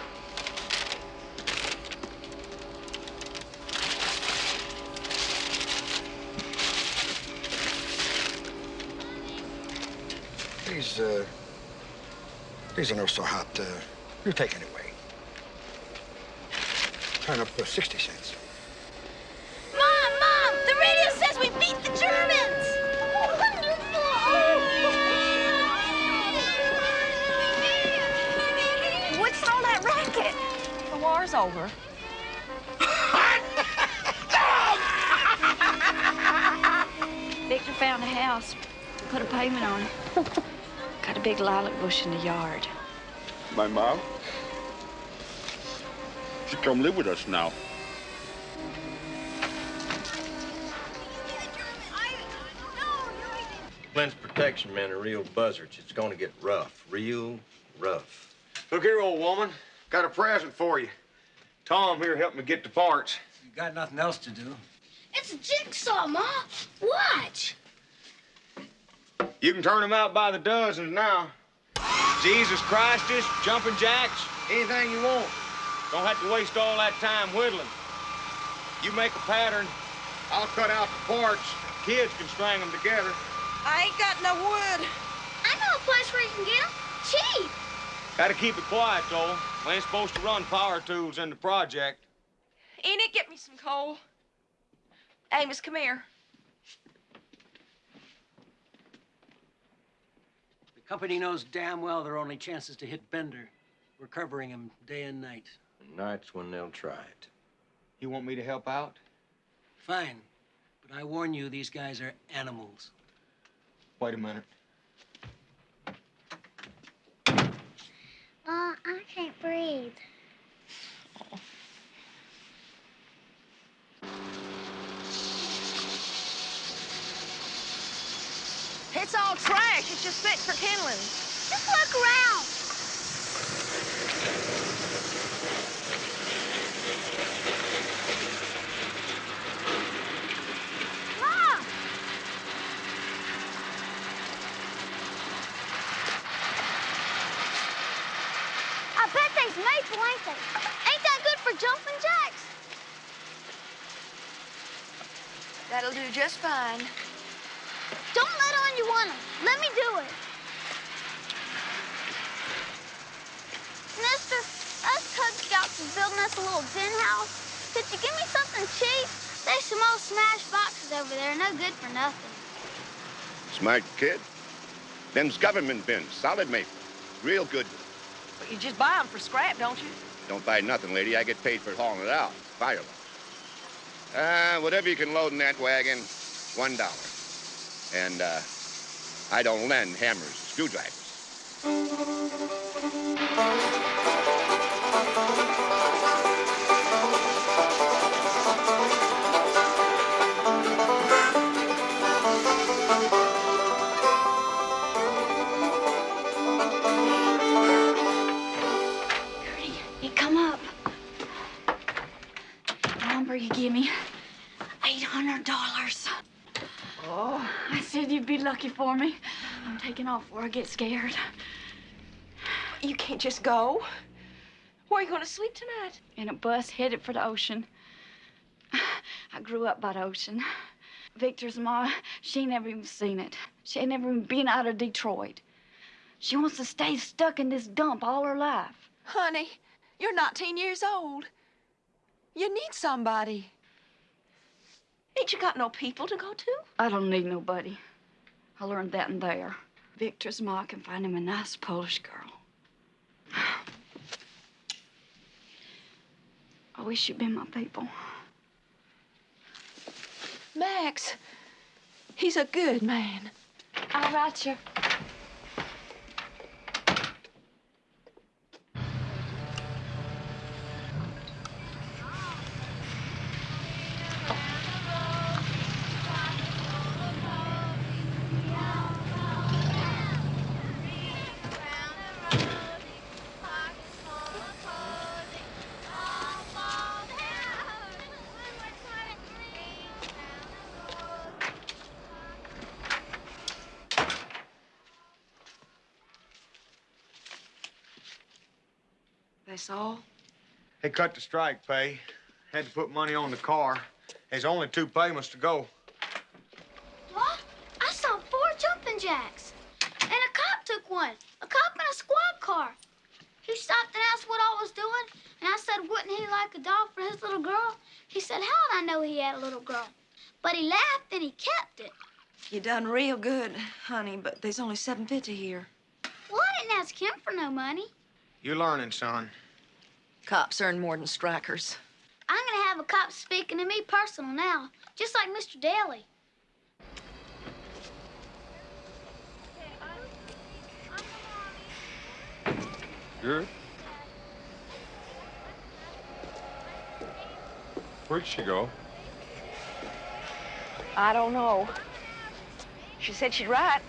These, uh, these are not so hot. Uh, you take anyway. Turn up for 60 cents. Over. Victor found a house, put a payment on it. Got a big lilac bush in the yard. My mom? She come live with us now. Glenn's protection men are real buzzards. It's gonna get rough, real rough. Look here, old woman. Got a present for you. Tom here helped me get the parts. You got nothing else to do. It's a jigsaw, Ma. Watch. You can turn them out by the dozens now. Jesus Christus, jumping jacks, anything you want. Don't have to waste all that time whittling. You make a pattern, I'll cut out the parts. Kids can string them together. I ain't got no wood. I know a place where you can get them. Cheap. Gotta keep it quiet, though. We ain't supposed to run power tools in the project. Enid, get me some coal. Amos, come here. The company knows damn well their only chance is to hit Bender. We're covering him day and night. Night's when they'll try it. You want me to help out? Fine. But I warn you, these guys are animals. Wait a minute. Ma, I can't breathe. It's all trash. It's just fit for kindling. Just look around. Ma! I bet they's maple, ain't? Ain't that good for jumping jacks? That'll do just fine. Don't let on you want want 'em. Let me do it. Mister, us Cub Scouts is building us a little tin house. Could you give me something cheap? There's some old smashed boxes over there, no good for nothing. Smart kid. Them's government bins, solid maple. Real good. You just buy them for scrap, don't you? Don't buy nothing, lady. I get paid for hauling it out. Fire loss. Uh, whatever you can load in that wagon, one dollar. And, uh, I don't lend hammers screwdrivers. You'd be lucky for me. I'm taking off before I get scared. You can't just go. Where are you going to sleep tonight? In a bus headed for the ocean. I grew up by the ocean. Victor's ma, she ain't never even seen it. She ain't never even been out of Detroit. She wants to stay stuck in this dump all her life. Honey, you're 19 years old. You need somebody. Ain't you got no people to go to? I don't need nobody. I learned that in there. Victor's ma can find him a nice Polish girl. I wish you'd been my people. Max, he's a good man. I'll write you. That's all? They cut the strike pay. Had to put money on the car. There's only two payments to go. What? I saw four jumping jacks. And a cop took one. A cop in a squad car. He stopped and asked what I was doing. And I said, wouldn't he like a doll for his little girl? He said, how'd I know he had a little girl? But he laughed and he kept it. You done real good, honey, but there's only 750 here. Well, I didn't ask him for no money. You're learning, son. Cops earn more than strikers. I'm gonna have a cop speaking to me personal now, just like Mr. Daly. Good. Where'd she go? I don't know. She said she'd write.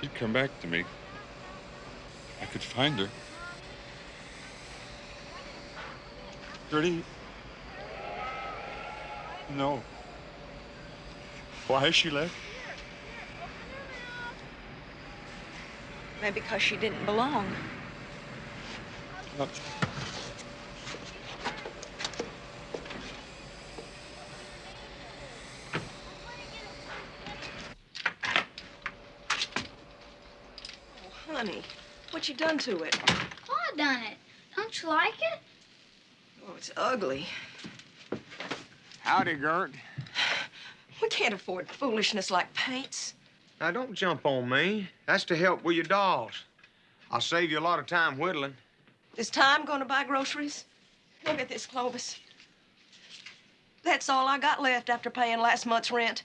She'd come back to me. Could find her. Gertie? No. Why has she left? Maybe because she didn't belong Oh, honey, what you done to it? Oh, I done it. Don't you like it? Oh, it's ugly. Howdy, Gert. We can't afford foolishness like paints. Now, don't jump on me. That's to help with your dolls. I'll save you a lot of time whittling. Is time gonna buy groceries? Look at this, Clovis. That's all I got left after paying last month's rent.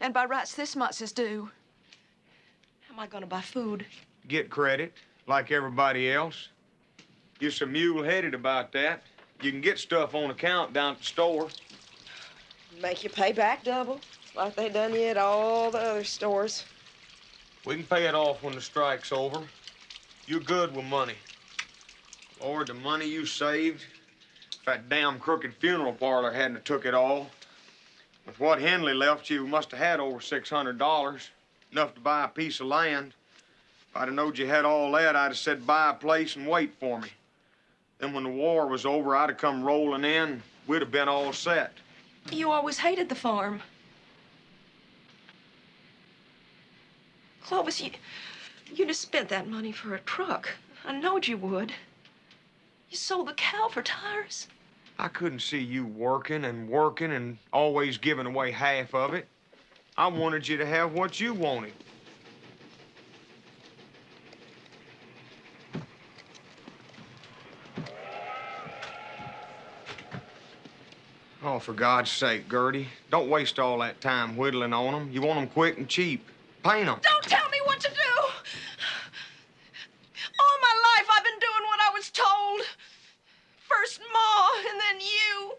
And by rights, this month's is due. How am I gonna buy food? Get credit, like everybody else. You're so mule-headed about that. You can get stuff on account down at the store. Make you pay back double, like they done you at all the other stores. We can pay it off when the strike's over. You're good with money. Lord, the money you saved, if that damn crooked funeral parlor hadn't took it all. With what Henley left you, must have had over $600, enough to buy a piece of land. If I'd have knowed you had all that, I'd have said buy a place and wait for me. Then when the war was over, I'd have come rolling in. We'd have been all set. You always hated the farm. Clovis, you, you'd have spent that money for a truck. I knowed you would. You sold the cow for tires. I couldn't see you working and working and always giving away half of it. I wanted you to have what you wanted. Oh, for God's sake, Gertie, don't waste all that time whittling on them. You want them quick and cheap. Paint them. Don't tell me what to do. All my life I've been doing what I was told. First Ma, and then you.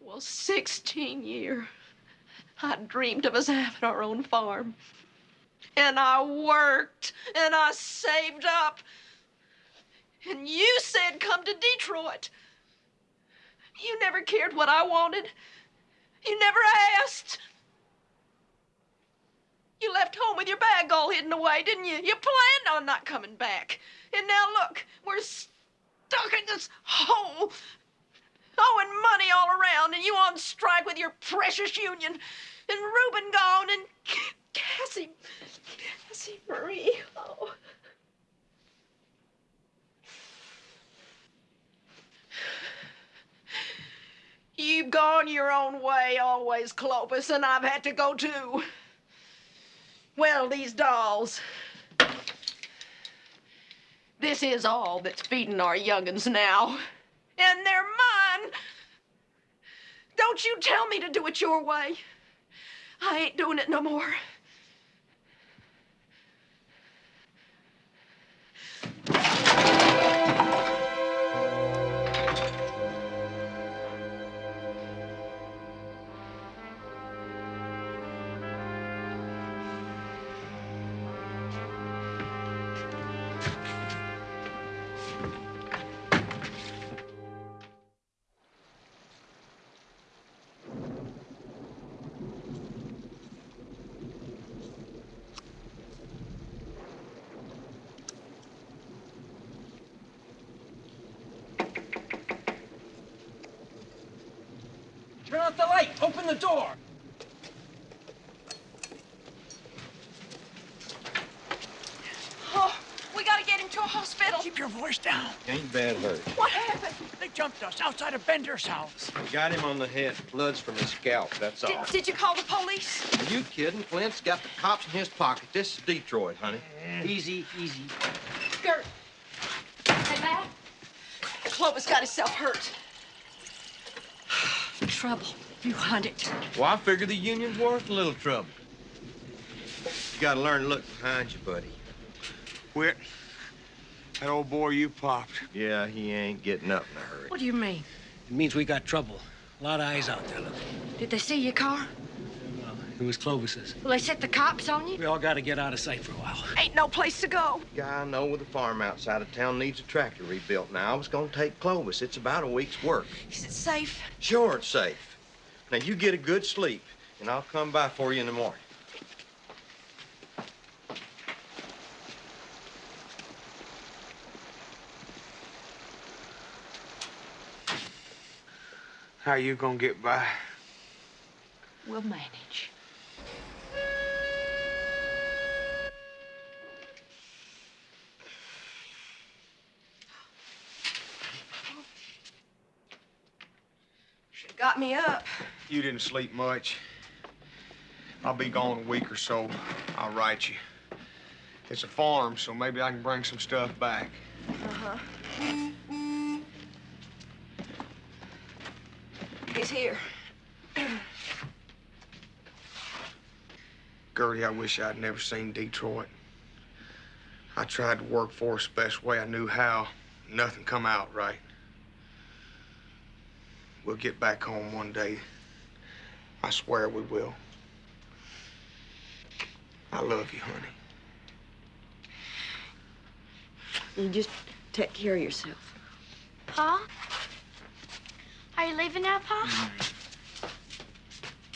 Well, 16 year. I dreamed of us having our own farm. And I worked, and I saved up. And you said come to Detroit. You never cared what I wanted. You never asked. You left home with your bag all hidden away, didn't you? You planned on not coming back. And now look, we're stuck in this hole, owing money all around, and you on strike with your precious union, and Reuben gone, and Cassie, Cassie Marie. Oh. You've gone your own way always, Clovis, and I've had to go too. Well, these dolls. This is all that's feeding our young'uns now. And they're mine. Don't you tell me to do it your way. I ain't doing it no more. Jumped us outside of Bender's house. We got him on the head. Blood's from his scalp, that's all. Did, did you call the police? Are you kidding? Flint's got the cops in his pocket. This is Detroit, honey. Easy, easy. Gert. Hey, Matt. Clovis got himself hurt. Trouble. You hunt it. Well, I figure the union's worth a little trouble. You gotta learn to look behind you, buddy. Quit. That old boy you popped. Yeah, he ain't getting up in a hurry. What do you mean? It means we got trouble. A lot of eyes out there looking. Did they see your car? No. It was Clovis's. Will they set the cops on you? We all got to get out of sight for a while. Ain't no place to go. Guy I know with a farm outside of town needs a tractor rebuilt. Now, I was gonna take Clovis. It's about a week's work. Is it safe? Sure, it's safe. Now, you get a good sleep, and I'll come by for you in the morning. How you gonna get by? We'll manage. Should've got me up. You didn't sleep much. I'll be gone a week or so. I'll write you. It's a farm, so maybe I can bring some stuff back. Uh-huh. He's here. Gertie, I wish I'd never seen Detroit. I tried to work for us the best way I knew how. Nothing come out right. We'll get back home one day. I swear we will. I love you, honey. You just take care of yourself. Pa? Are you leaving now, Pa?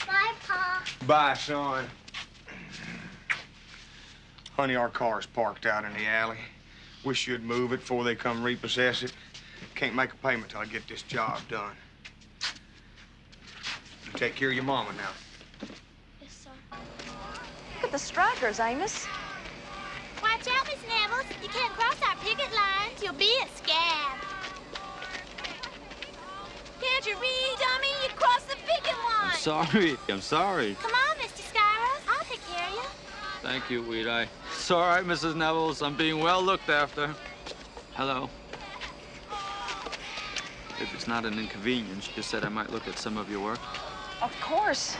Bye, Pa. Bye, son. Honey, our car's parked out in the alley. Wish you'd move it before they come repossess it. Can't make a payment till I get this job done. You take care of your mama now. Yes, sir. Look at the strikers, Amos. Watch out, Miss Nevels. You can't cross our picket lines. You'll be a scab. Can't you read, dummy? You crossed the picket line. I'm sorry, I'm sorry. Come on, Mr. Skyros. I'll take care of you. Thank you, Wheateye. It's all right, Mrs. Nevels. I'm being well looked after. Hello. If it's not an inconvenience, you said I might look at some of your work. Of course.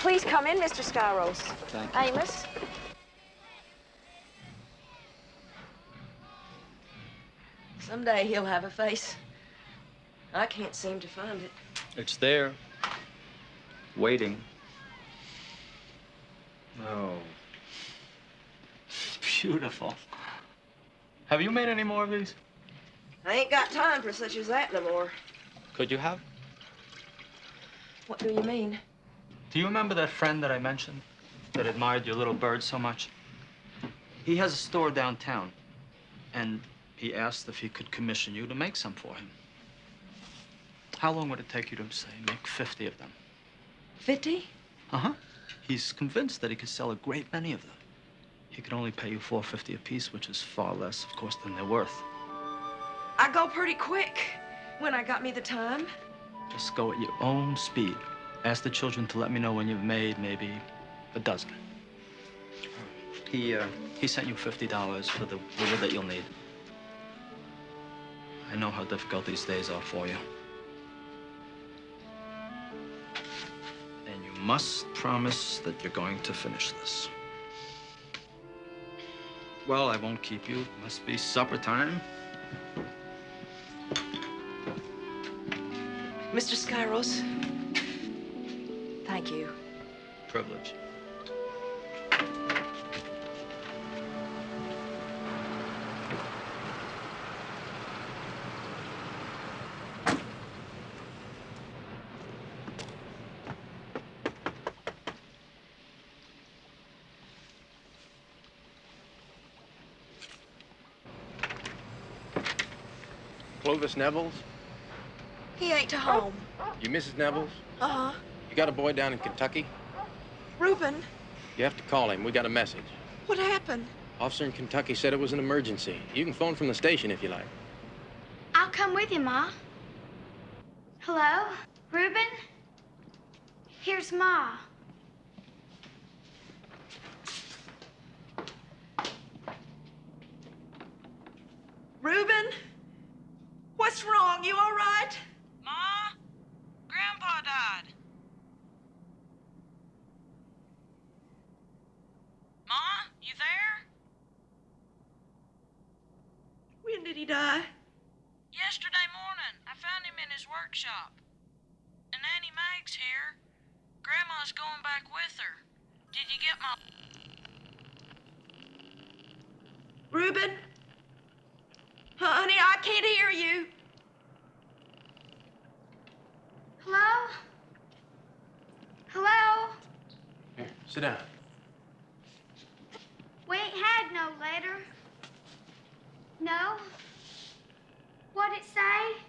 Please come in, Mr. Skyros. Thank you. Amos. Someday he'll have a face. I can't seem to find it. It's there. Waiting. Oh. It's beautiful. Have you made any more of these? I ain't got time for such as that no more. Could you have? What do you mean? Do you remember that friend that I mentioned that admired your little bird so much? He has a store downtown, and he asked if he could commission you to make some for him. How long would it take you to, say, make 50 of them? 50? Uh-huh. He's convinced that he could sell a great many of them. He could only pay you 450 apiece, which is far less, of course, than they're worth. I go pretty quick when I got me the time. Just go at your own speed. Ask the children to let me know when you've made maybe a dozen. He, uh, he sent you $50 for the the wood that you'll need. I know how difficult these days are for you. Must promise that you're going to finish this. Well, I won't keep you. It must be supper time. Mr. Skyros, thank you. Privilege. Clovis Nevels? He ain't to home. You Mrs. Nevels? Uh-huh. You got a boy down in Kentucky? Reuben, You have to call him. We got a message. what happened? Officer in Kentucky said it was an emergency. You can phone from the station if you like. I'll come with you, Ma. Hello? Reuben? Here's Ma. Reuben? What's wrong? You all right? Ma, Grandpa died. Ma, you there? When did he die? Yesterday morning, I found him in his workshop. And Annie Mag's here. Grandma's going back with her. Did you get my... Reuben? Honey, I can't hear you. Hello? Hello? Here, sit down. We ain't had no letter. No? What'd it say?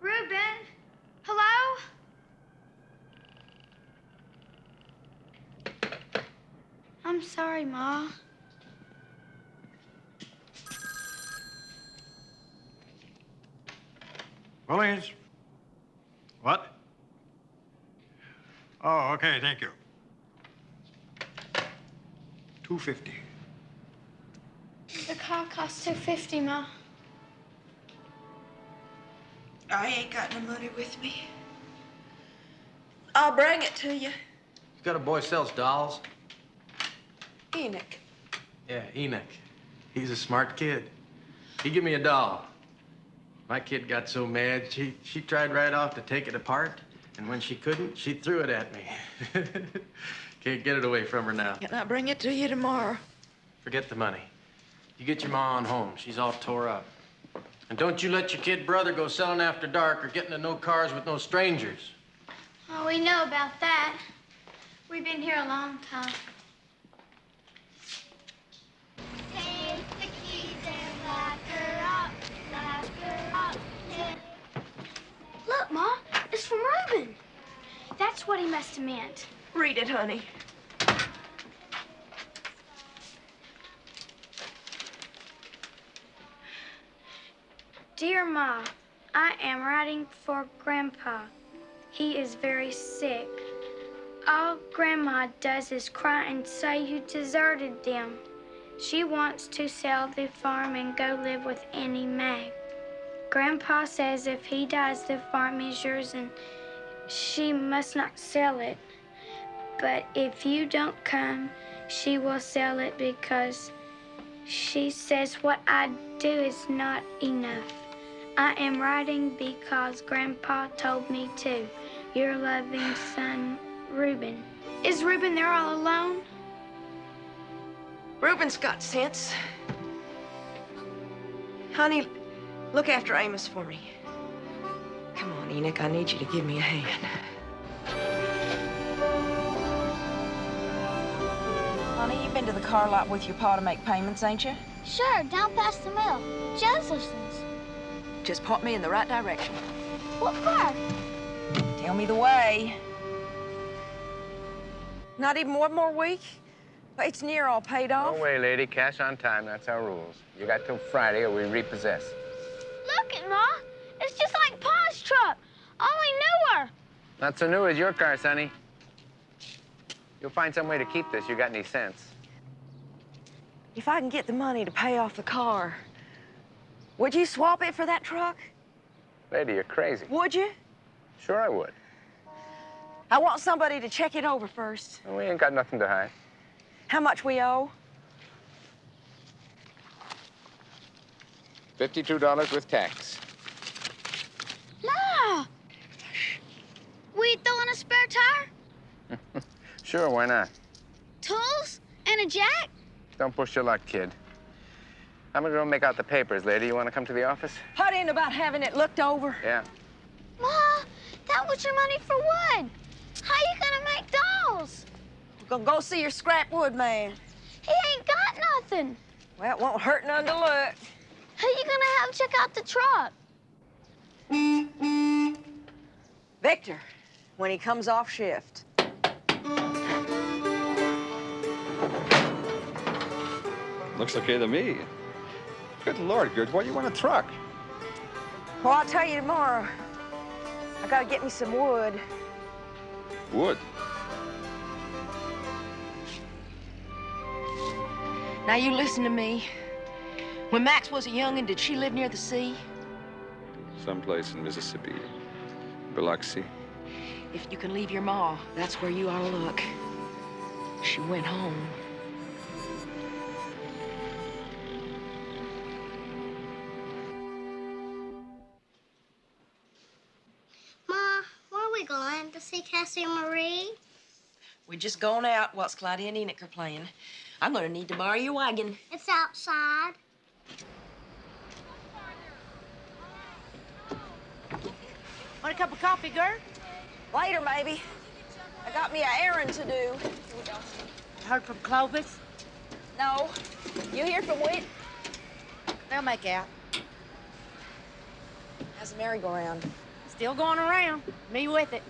Reuben? Hello? I'm sorry, Ma. Williams? What? Oh, okay, thank you. Two fifty. The car cost two fifty, Ma. I ain't got no money with me. I'll bring it to you. You got a boy sells dolls? Enoch. Yeah, Enoch. He's a smart kid. He give me a doll. My kid got so mad, she, she tried right off to take it apart, and when she couldn't, she threw it at me. Can't get it away from her now. And I'll bring it to you tomorrow. Forget the money. You get your ma on home. She's all tore up. And don't you let your kid brother go selling after dark or getting in no cars with no strangers. Oh, we know about that. We've been here a long time. That's what he must have meant. Read it, honey. Dear Ma, I am writing for Grandpa. He is very sick. All Grandma does is cry and say you deserted them. She wants to sell the farm and go live with Annie Mag. Grandpa says if he dies, the farm is yours and she must not sell it. But if you don't come, she will sell it because she says what I do is not enough. I am writing because Grandpa told me to. Your loving son, Reuben. Is Reuben there all alone? Reuben's got sense. Honey, look after Amos for me. Come on, Enoch, I need you to give me a hand. Honey, you've been to the car lot with your pa to make payments, ain't you? Sure, down past the mill. Josephson's. Just point me in the right direction. What for? Tell me the way. Not even one more week? Well, It's near all paid off. No way, lady. Cash on time. That's our rules. You got till Friday or we repossess. Look it, Ma. It's just like Pa's truck, only newer. Not so new as your car, Sonny. You'll find some way to keep this. You got any sense? If I can get the money to pay off the car, would you swap it for that truck? Lady, you're crazy. Would you? Sure I would. I want somebody to check it over first. We ain't got nothing to hide. How much we owe? $52 with tax. Ma! We throwing a spare tire, Sure, why not? tools, and a jack? Don't push your luck, kid. I'm gonna go make out the papers, lady. You wanna come to the office? What in about having it looked over? Yeah. Ma, that was your money for wood. How you gonna make dolls? Go, go see your scrap wood man. He ain't got nothing. Well, it won't hurt none to look. Who you gonna have check out the truck? Victor, when he comes off shift. Looks okay to me. Good Lord, Gert, why do you want a truck? Well, I'll tell you tomorrow. I gotta get me some wood. Wood. Now you listen to me. When Max was a youngin', did she live near the sea? Someplace in Mississippi. Biloxi. If you can leave your ma, that's where you ought to look. She went home. Ma, where are we going? To see Cassie and Marie? We're just going out whilst Claudia and Enoch are playing. I'm gonna need to borrow your wagon. It's outside. Want a cup of coffee, girl? Later, maybe. I got me an errand to do. Heard from Clovis? No. You hear from Whit? They'll make out. How's the merry-go-round? Still going around. Me with it.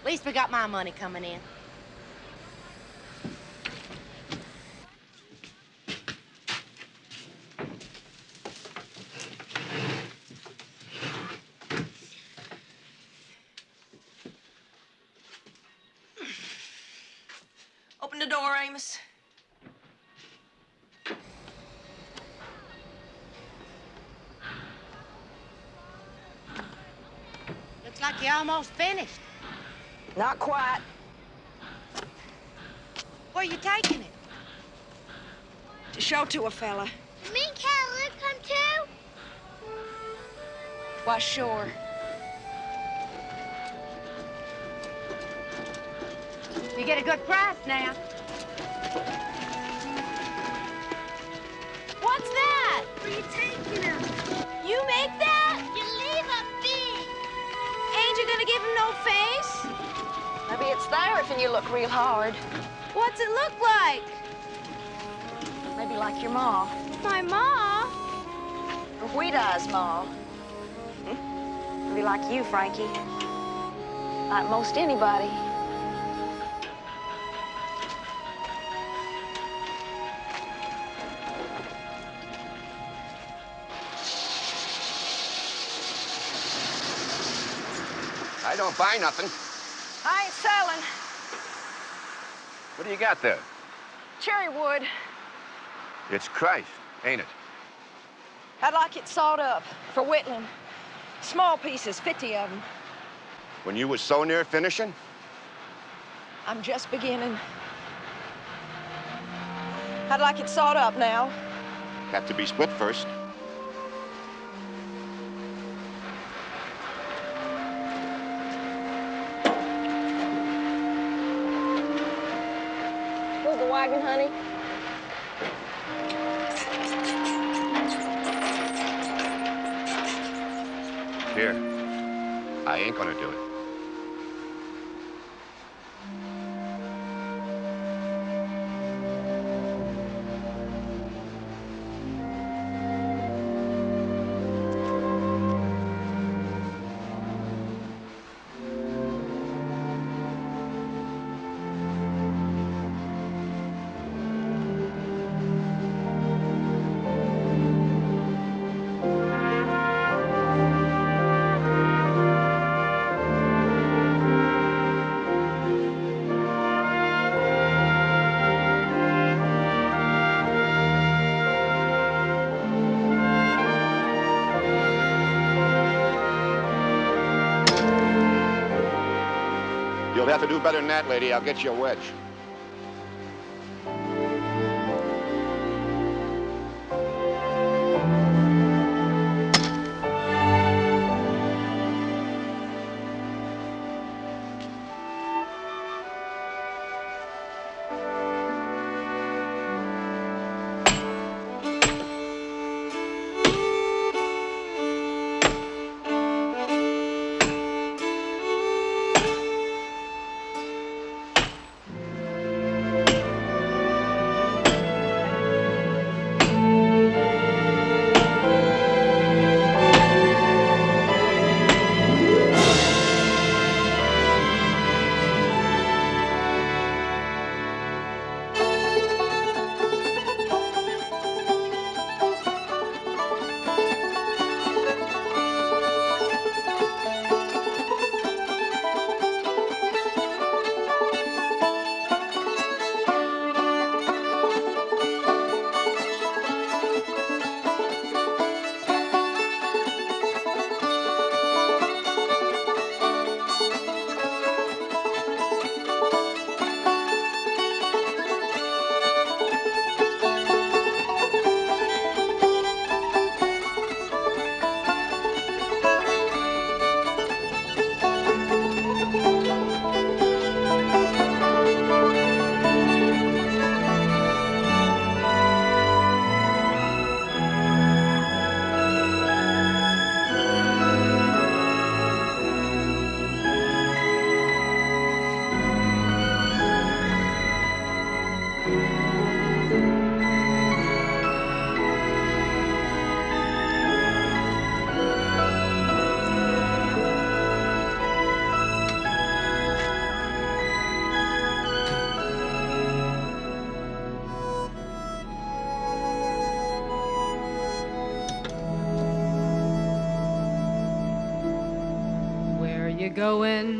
At least we got my money coming in. Open the door, Amos. Looks like you almost finished. Not quite. Where you taking it? To show to a fella. Me mean Callie Lou come too? Why, sure. You get a good price now. What's that? Where you taking him? You make that? Gonna give him no face? Maybe it's there if you look real hard. What's it look like? Maybe like your ma. My ma? Or Wheateye's ma. Hmm? Maybe like you, Frankie. Like most anybody. Buy nothing. I ain't selling. What do you got there? Cherry wood. It's Christ, ain't it? I'd like it sawed up for whittling. Small pieces, 50 of them. When you was so near finishing? I'm just beginning. I'd like it sawed up now. Have to be split first. Honey. Here. I ain't gonna do it. Better than that, lady. I'll get you a wedge. Going,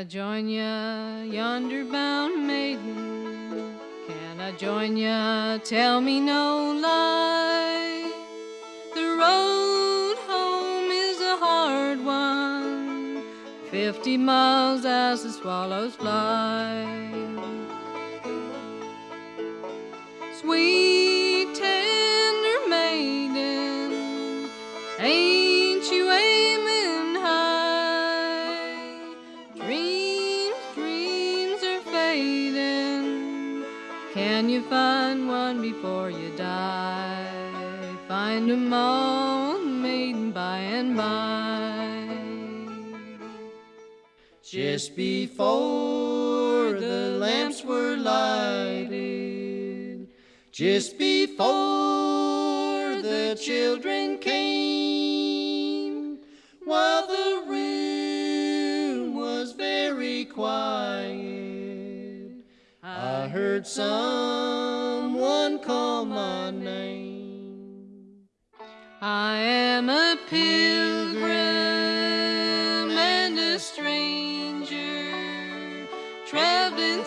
I join ya, yonder bound maiden? Can I join ya? Tell me no lie. The road home is a hard one, fifty miles as the swallows fly. Sweet before you die? Find 'em all, maiden, by and by. Just before the lamps were lighted, just before the children came, while the room was very quiet, I heard someone call my name. I am a pilgrim and a stranger, traveling